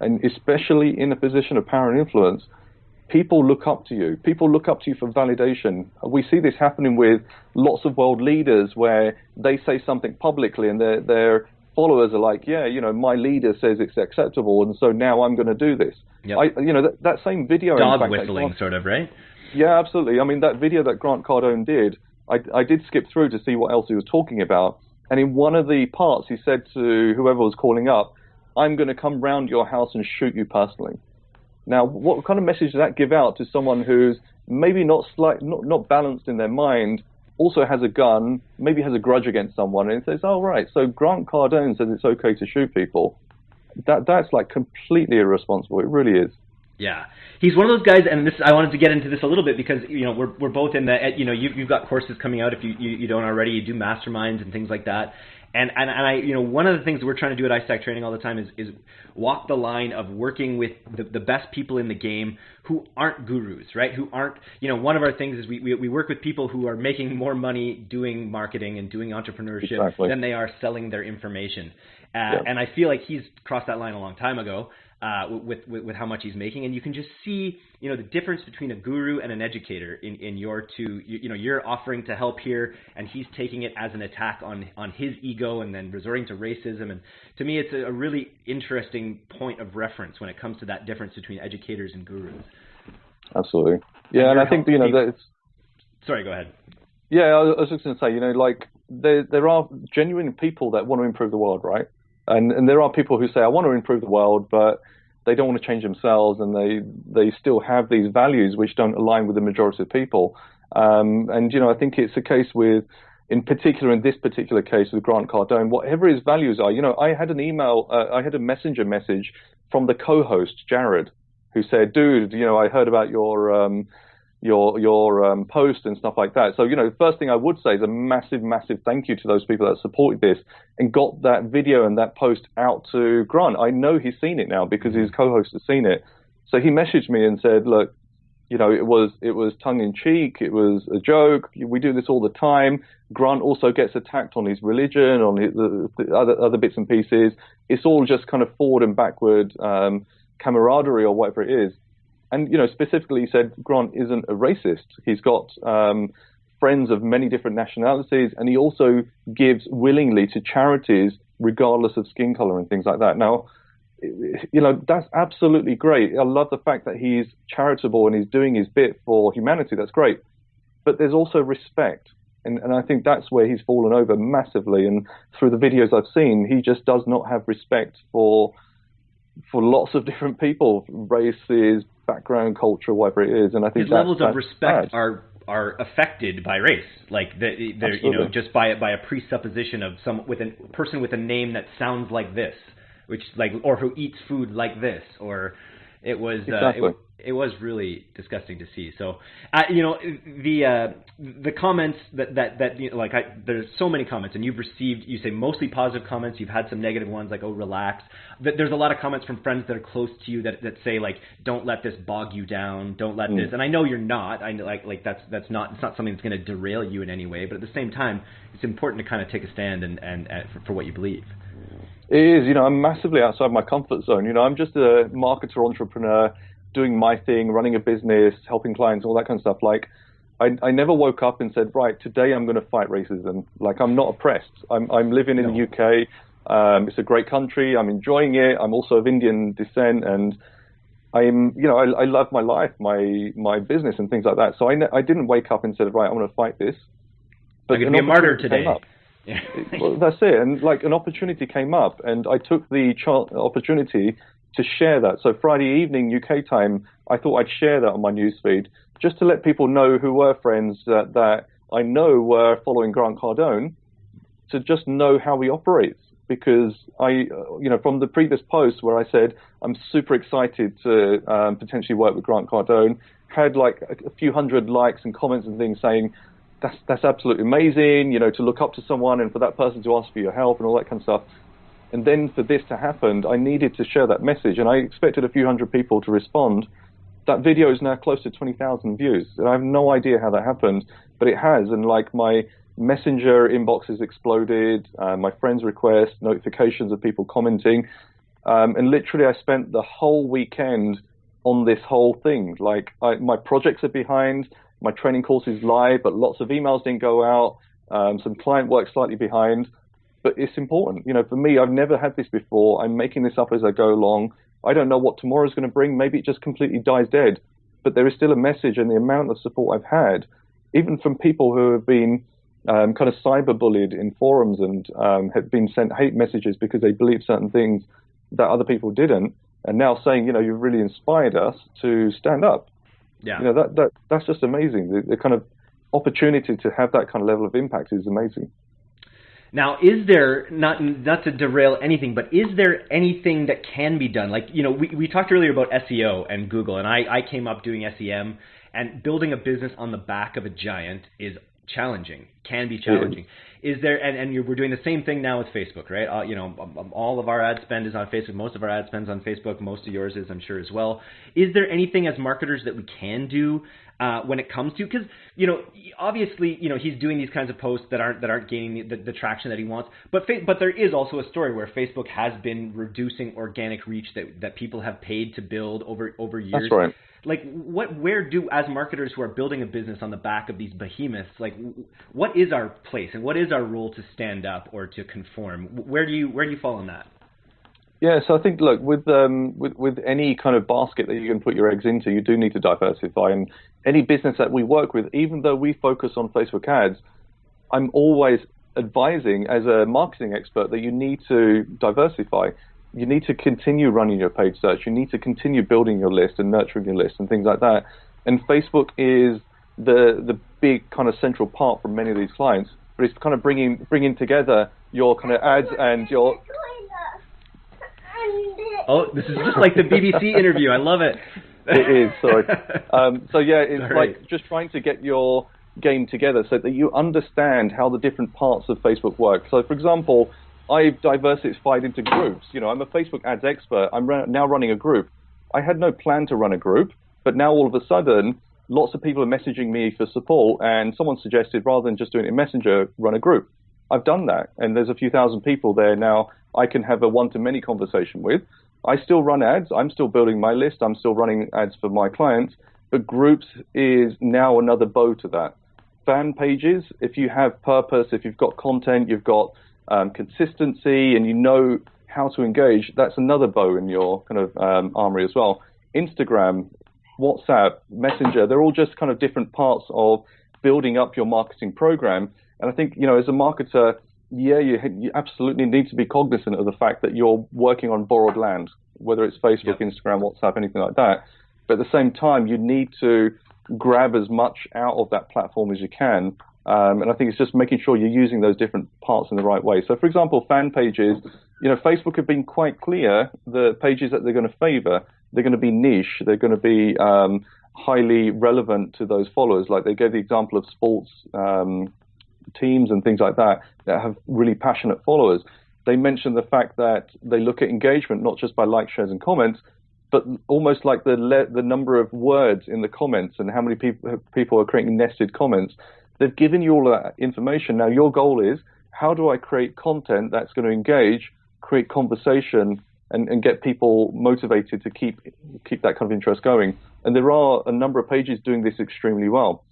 And especially in a position of power and influence, people look up to you. People look up to you for validation. We see this happening with lots of world leaders where they say something publicly and their their followers are like, yeah, you know, my leader says it's acceptable, and so now I'm going to do this. Yep. I, you know, that, that same video. in Dog fact, whistling, sort of, right? yeah, absolutely. I mean, that video that Grant Cardone did, I, I did skip through to see what else he was talking about. And in one of the parts, he said to whoever was calling up, I'm going to come round your house and shoot you personally. Now, what kind of message does that give out to someone who's maybe not slight, not, not balanced in their mind, also has a gun, maybe has a grudge against someone, and says, "Oh, right, so Grant Cardone says it's okay to shoot people." That that's like completely irresponsible. It really is. Yeah, he's one of those guys, and this I wanted to get into this a little bit because you know we're we're both in the you know you you've got courses coming out if you you, you don't already you do masterminds and things like that, and and and I you know one of the things we're trying to do at iStack Training all the time is is walk the line of working with the the best people in the game who aren't gurus, right? Who aren't you know one of our things is we we, we work with people who are making more money doing marketing and doing entrepreneurship Exactly. than they are selling their information, uh, Yeah. and I feel like he's crossed that line a long time ago uh, with, with with how much he's making, and you can just see, you know, the difference between a guru and an educator in, in your two. You, you know, you're offering to help here, and he's taking it as an attack on on his ego, and then resorting to racism. And to me, it's a, a really interesting point of reference when it comes to that difference between educators and gurus. Absolutely. Yeah, and you're I think you know helping that Sorry, go ahead. Yeah, I I was just going to say, you know, like there there are genuine people that want to improve the world, right? And and there are people who say, I want to improve the world, but they don't want to change themselves, and they they still have these values which don't align with the majority of people. Um, and you know, I think it's a case with, in particular, in this particular case with Grant Cardone, whatever his values are. You know, I had an email, uh, I had a messenger message from the co-host Jared, who said, "Dude, you know, I heard about your." Um, your your um, post and stuff like that. So you know, the first thing I would say is a massive, massive thank you to those people that supported this and got that video and that post out to Grant. I know he's seen it now because his co-host has seen it. So he messaged me and said, "Look, you know, it was it was tongue in cheek. It was a joke. We do this all the time. Grant also gets attacked on his religion, on his, the, the other other bits and pieces. It's all just kind of forward and backward um, camaraderie or whatever it is." And you know specifically he said Grant isn't a racist. He's got um, friends of many different nationalities, and he also gives willingly to charities regardless of skin color and things like that. Now, you know that's absolutely great. I love the fact that he's charitable and he's doing his bit for humanity. That's great, but there's also respect. And, and I think that's where he's fallen over massively. And through the videos I've seen, he just does not have respect for for lots of different people, races, background, culture, whatever it is. And I think His that's, levels of respect bad. are are affected by race, like the, they're you know just by by a presupposition of some with a person with a name that sounds like this, which like or who eats food like this, or it was uh, Exactly. it, it was really disgusting to see. So, uh, you know, the uh, the comments that that that you know, like I, there's so many comments, and you've received you say mostly positive comments. You've had some negative ones, like oh relax. Th- There's a lot of comments from friends that are close to you that that say like don't let this bog you down, don't let this. And I know you're not. I know, like like that's that's not it's not something that's going to derail you in any way. But at the same time, it's important to kind of take a stand and and, and for, for what you believe. It is, you know, I'm massively outside my comfort zone. You know, I'm just a marketer, entrepreneur, doing my thing, running a business, helping clients, all that kind of stuff. Like, I, I never woke up and said, right, today I'm going to fight racism. Like, I'm not oppressed. I'm, I'm living in the UK. Um, it's a great country. I'm enjoying it. I'm also of Indian descent, and I'm, you know, I, I love my life, my my business, and things like that. So I, ne- I didn't wake up and said, right, I'm going to fight this. I'm going to be a martyr today. up. Well, that's it. And like an opportunity came up, and I took the opportunity to share that. So Friday evening UK time, I thought I'd share that on my newsfeed just to let people know who were friends that, that I know were following Grant Cardone, to just know how he operates. Because I, you know, from the previous post where I said I'm super excited to um, potentially work with Grant Cardone, had like a, a few hundred likes and comments and things saying that's that's absolutely amazing, you know, to look up to someone and for that person to ask for your help and all that kind of stuff. And then for this to happen, I needed to share that message, and I expected a few hundred people to respond. That video is now close to 20,000 views, and I have no idea how that happened, but it has. And like my messenger inbox has exploded, uh, my friends' requests, notifications of people commenting, um, and literally I spent the whole weekend on this whole thing. Like I, my projects are behind, my training course is live, but lots of emails didn't go out. Um, some client work slightly behind, but it's important. You know, for me, I've never had this before. I'm making this up as I go along. I don't know what tomorrow is going to bring. Maybe it just completely dies dead, but there is still a message, and the amount of support I've had, even from people who have been um, kind of cyberbullied in forums and um, have been sent hate messages because they believe certain things that other people didn't, and now saying, you know, you've really inspired us to stand up. Yeah. You know, that, that that's just amazing. The, the kind of opportunity to have that kind of level of impact is amazing. Now, is there not not to derail anything, but is there anything that can be done? Like you know, we we talked earlier about SEO and Google, and I I came up doing SEM, and building a business on the back of a giant is challenging, can be challenging. Is there, and, and we're doing the same thing now with Facebook, right? Uh, you know, um, um, all of our ad spend is on Facebook. Most of our ad spend is on Facebook. Most of yours is, I'm sure, as well. Is there anything as marketers that we can do uh, when it comes to because you know obviously you know he's doing these kinds of posts that aren't that aren't gaining the, the traction that he wants but fa- but there is also a story where Facebook has been reducing organic reach that that people have paid to build over over years That's right like what where do as marketers who are building a business on the back of these behemoths like what is our place and what is our to stand up or to conform where do you where do you fall on that yeah, so I think look with um, with with any kind of basket that you can put your eggs into, you do need to diversify. And any business that we work with, even though we focus on Facebook ads, I'm always advising as a marketing expert that you need to diversify you need to continue running your paid search. You need to continue building your list and nurturing your list and things like that. And Facebook is the the big kind of central part for many of these clients. But it's kind of bringing bringing together your kind of ads and your. Oh, this is just like the BBC interview. I love it. It is. Sorry. Um, so yeah, it's sorry. like just trying to get your game together so that you understand how the different parts of Facebook work. So, for example, I've diversified into groups. You know, I'm a Facebook ads expert. I'm now running a group. I had no plan to run a group, but now all of a sudden, lots of people are messaging me for support, and someone suggested rather than just doing it in Messenger, run a group. I've done that, and there's a few thousand people there now. I can have a one-to-many conversation with. I still run ads. I'm still building my list. I'm still running ads for my clients. But groups is now another bow to that. Fan pages, if you have purpose, if you've got content, you've got um, consistency, and you know how to engage, that's another bow in your kind of um, armory as well. Instagram, WhatsApp, Messenger, they're all just kind of different parts of building up your marketing program. And I think, you know, as a marketer, yeah, you, you absolutely need to be cognizant of the fact that you're working on borrowed land, whether it's Facebook, yep. Instagram, WhatsApp, anything like that. But at the same time, you need to grab as much out of that platform as you can um, and I think it's just making sure you're using those different parts in the right way. So, for example, fan pages, you know, Facebook have been quite clear the pages that they're going to favor, they're going to be niche, they're going to be um, highly relevant to those followers. Like they gave the example of sports um, teams and things like that that have really passionate followers. They mentioned the fact that they look at engagement not just by likes, shares, and comments, but almost like the le- the number of words in the comments and how many people people are creating nested comments. They've given you all that information. Now your goal is how do I create content that's going to engage, create conversation, and, and get people motivated to keep keep that kind of interest going. And there are a number of pages doing this extremely well.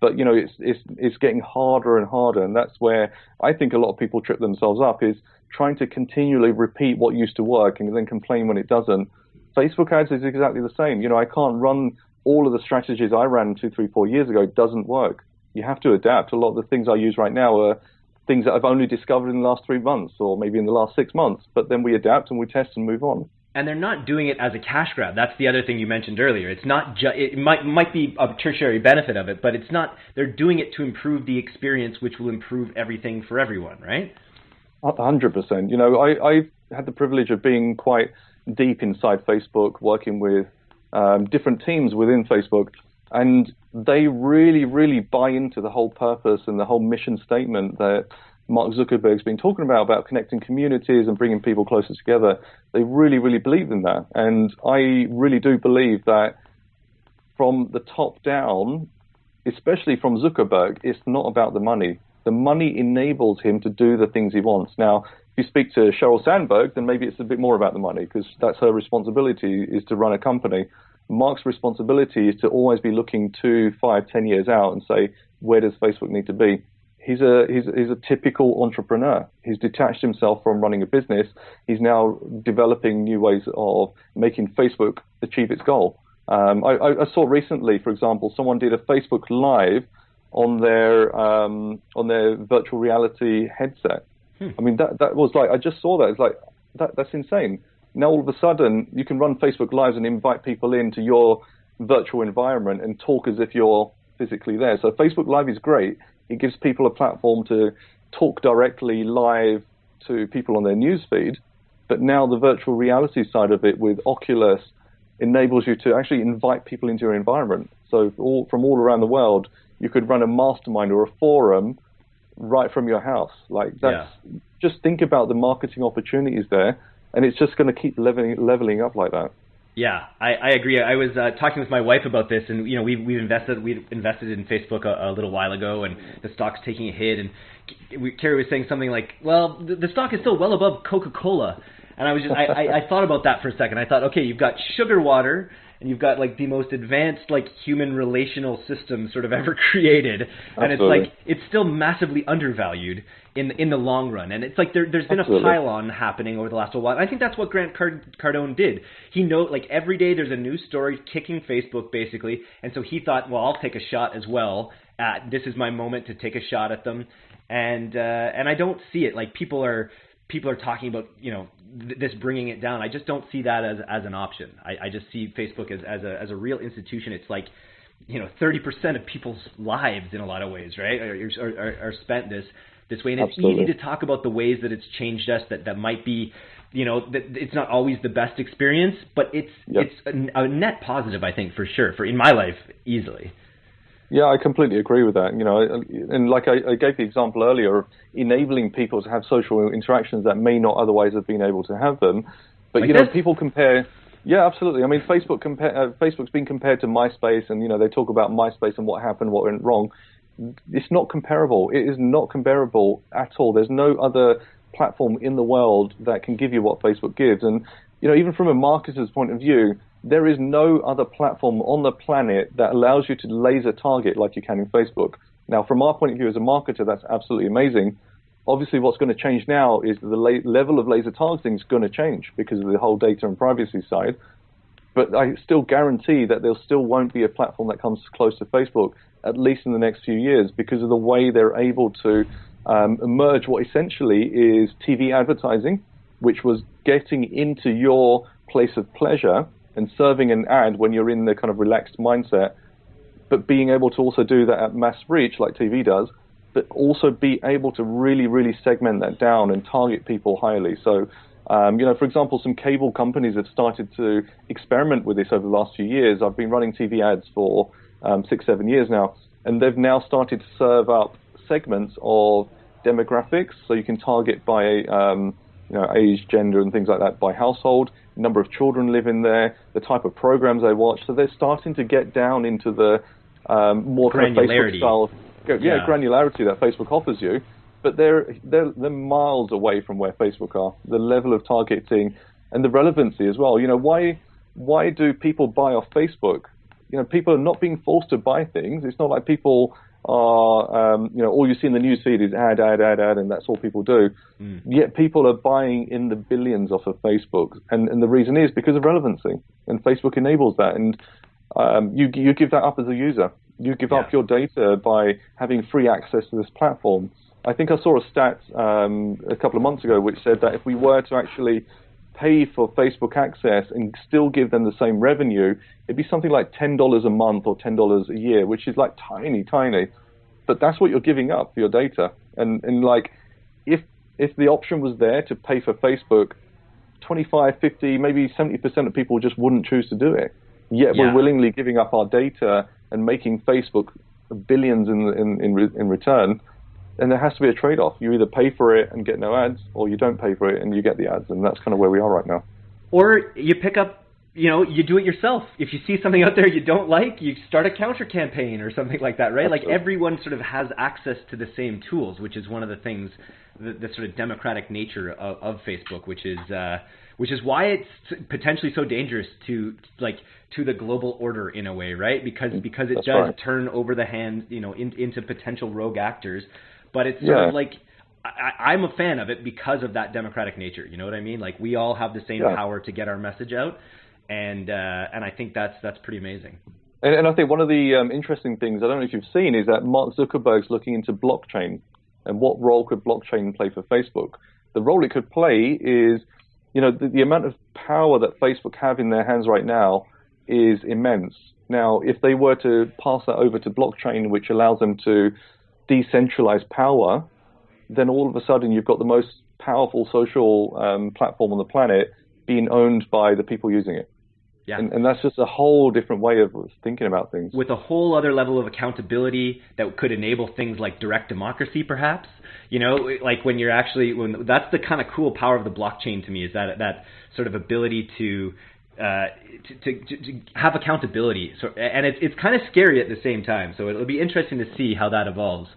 But you know, it's it's it's getting harder and harder, and that's where I think a lot of people trip themselves up is trying to continually repeat what used to work and then complain when it doesn't. Facebook ads is exactly the same. You know, I can't run all of the strategies I ran two, three, four years ago. It doesn't work you have to adapt. A lot of the things I use right now are things that I've only discovered in the last three months or maybe in the last six months. But then we adapt and we test and move on. and they're not doing it as a cash grab. That's the other thing you mentioned earlier. It's not ju- it might might be a tertiary benefit of it, but it's not. They're doing it to improve the experience, which will improve everything for everyone, right? hundred percent. You know, I I've had the privilege of being quite deep inside Facebook, working with um, different teams within Facebook, and they really, really buy into the whole purpose and the whole mission statement that Mark Zuckerberg's been talking about, about connecting communities and bringing people closer together. They really, really believe in that. And I really do believe that from the top down, especially from Zuckerberg, it's not about the money. The money enables him to do the things he wants. Now, if you speak to Sheryl Sandberg, then maybe it's a bit more about the money because that's her responsibility is to run a company. Mark's responsibility is to always be looking two, five, ten years out and say, where does Facebook need to be? he's a he's, he's a typical entrepreneur. He's detached himself from running a business. He's now developing new ways of making Facebook achieve its goal. Um, I, I, saw recently, for example, someone did a Facebook Live on their um, on their virtual reality headset. Hmm. I mean, that that was like I just saw that. It's like that that's insane. Now all of a sudden you can run Facebook Lives and invite people into your virtual environment and talk as if you're physically there. So Facebook Live is great it gives people a platform to talk directly live to people on their newsfeed. But now the virtual reality side of it with Oculus enables you to actually invite people into your environment. So all, from all around the world, you could run a mastermind or a forum right from your house. Like that's yeah. just think about the marketing opportunities there, and it's just going to keep leveling leveling up like that. Yeah, I, I agree. I was uh, talking with my wife about this, and you know, we've we've invested we've invested in Facebook a, a little while ago, and the stock's taking a hit. And Carrie was saying something like, "Well, the, the stock is still well above Coca-Cola," and I was just I, I, I thought about that for a second. I thought, okay, you've got sugar water and you've got like the most advanced like human relational system sort of ever created, and Absolutely. it's like it's still massively undervalued in in the long run. And it's like there there's been Absolutely. a pile-on happening over the last while. I think that's what Grant Card- Cardone did. He know like every day there's a new story kicking Facebook basically, and so he thought, well, I'll take a shot as well. At, this is my moment to take a shot at them, and uh, and I don't see it like people are people are talking about you know th- this bringing it down. I just don't see that as as an option. I, I just see Facebook as as a as a real institution. It's like you know 30% of people's lives in a lot of ways, right, are, are, are spent this this way, and it's Absolutely. easy to talk about the ways that it's changed us. That that might be you know that it's not always the best experience, but it's yep. it's a, a net positive, I think, for sure, for in my life easily. Yeah, I completely agree with that. You know, and like I, I, gave the example earlier of enabling people to have social interactions that may not otherwise have been able to have them. But like you know, this? people compare. Yeah, absolutely. I mean, Facebook compare, uh, Facebook's been compared to MySpace, and you know they talk about MySpace and what happened, what went wrong. It's not comparable. It is not comparable at all. There's no other platform in the world that can give you what Facebook gives. And you know, even from a marketer's point of view, there is no other platform on the planet that allows you to laser target like you can in Facebook. Now, from our point of view as a marketer, that's absolutely amazing. Obviously, what's going to change now is the level of laser targeting is going to change because of the whole data and privacy side. But I still guarantee that there still won't be a platform that comes close to Facebook, at least in the next few years, because of the way they're able to um, merge what essentially is TV advertising, which was getting into your place of pleasure and serving an ad when you're in the kind of relaxed mindset, but being able to also do that at mass reach like TV does, but also be able to really, really segment that down and target people highly. So, um, you know, for example, some cable companies have started to experiment with this over the last few years. I've been running TV ads for um, six, seven years now, and they've now started to serve up segments of demographics. So you can target by um, you know, age, gender, and things like that by household, number of children living there, the type of programs they watch. So they're starting to get down into the um, more kind of Facebook style, yeah, Yeah. granularity that Facebook offers you. But they're, they're they're miles away from where Facebook are. The level of targeting and the relevancy as well. You know, why why do people buy off Facebook? You know, people are not being forced to buy things. It's not like people are, um, you know, all you see in the news feed is ad, ad, ad, ad, and that's all people do. Mm. Yet people are buying in the billions off of Facebook, and, and the reason is because of relevancy, and Facebook enables that. And um, you you give that up as a user. You give up your data by having free access to this platform. I think I saw a stat um, a couple of months ago which said that if we were to actually pay for Facebook access and still give them the same revenue, it'd be something like $10 a month or $10 a year, which is like tiny, tiny. But that's what you're giving up for your data. And, and like, if, if the option was there to pay for Facebook, 25, 50, maybe 70% of people just wouldn't choose to do it. Yet yeah. we're willingly giving up our data and making Facebook billions in, in, in, in return and there has to be a trade-off. You either pay for it and get no ads, or you don't pay for it and you get the ads, and that's kind of where we are right now. Or you pick up, you know, you do it yourself. If you see something out there you don't like, you start a counter campaign or something like that, right? Like everyone sort of has access to the same tools, which is one of the things, the, the sort of democratic nature of, of Facebook, which is. Uh, which is why it's potentially so dangerous to like to the global order in a way, right? Because because it That's does right. turn over the hands, you know, in, into potential rogue actors but it's sort yeah. of like I, I'm a fan of it because of that democratic nature. You know what I mean? Like we all have the same yeah. power to get our message out, and uh, and I think that's that's pretty amazing. And, and I think one of the um, interesting things I don't know if you've seen is that Mark Zuckerberg's looking into blockchain and what role could blockchain play for Facebook. The role it could play is, you know, the, the amount of power that Facebook have in their hands right now is immense. Now, if they were to pass that over to blockchain, which allows them to decentralized power, then all of a sudden you've got the most powerful social um, platform on the planet being owned by the people using it. Yeah. And, and, that's just a whole different way of thinking about things. With a whole other level of accountability that could enable things like direct democracy, perhaps. You know, like when you're actually when that's the kind of cool power of the blockchain to me is that that sort of ability to uh, to, to, to, have accountability. So, and it's it's kind of scary at the same time. So it'll be interesting to see how that evolves.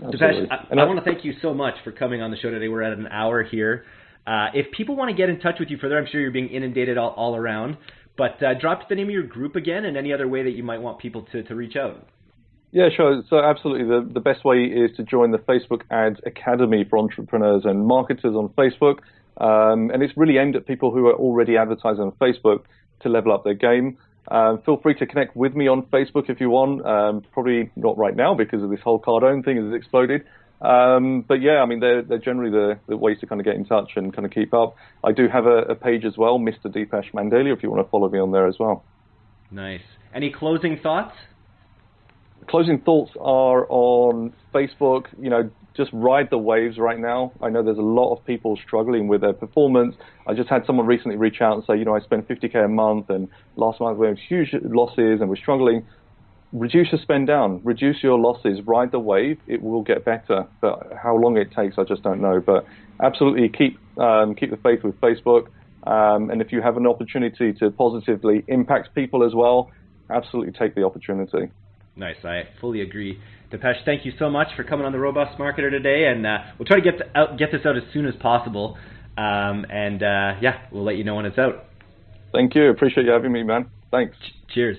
Dipesh, I, I, I want to thank you so much for coming on the show today. We're at an hour here. Uh, if people want to get in touch with you further, I'm sure you're being inundated all, all around. But uh, drop the name of your group again and any other way that you might want people to, to reach out. Yeah, sure. So absolutely, the, the best way is to join the Facebook Ads Academy for entrepreneurs and marketers on Facebook. Um, and it's really aimed at people who are already advertising on Facebook to level up their game. Um, feel free to connect with me on Facebook if you want. Um, probably not right now because of this whole Cardone thing has exploded. Um, but yeah, I mean, they're, they're generally the, the, ways to kind of get in touch and kind of keep up. I do have a, a page as well, Mr. Dipesh Mandalia, if you want to follow me on there as well. Nice. Any closing thoughts? Closing thoughts are on Facebook. You know, just ride the waves right now. I know there's a lot of people struggling with their performance. I just had someone recently reach out and say, you know, I spend 50k a month, and last month we had huge losses and we're struggling. Reduce your spend down, reduce your losses, ride the wave. It will get better, but how long it takes, I just don't know. But absolutely keep um, keep the faith with Facebook, um, and if you have an opportunity to positively impact people as well, absolutely take the opportunity. Nice, I fully agree. Dipesh, thank you so much for coming on the Robust Marketer today, and uh, we'll try to get out, get this out as soon as possible. Um, and uh, yeah, we'll let you know when it's out. Thank you. Appreciate you having me, man. Thanks. Ch- cheers.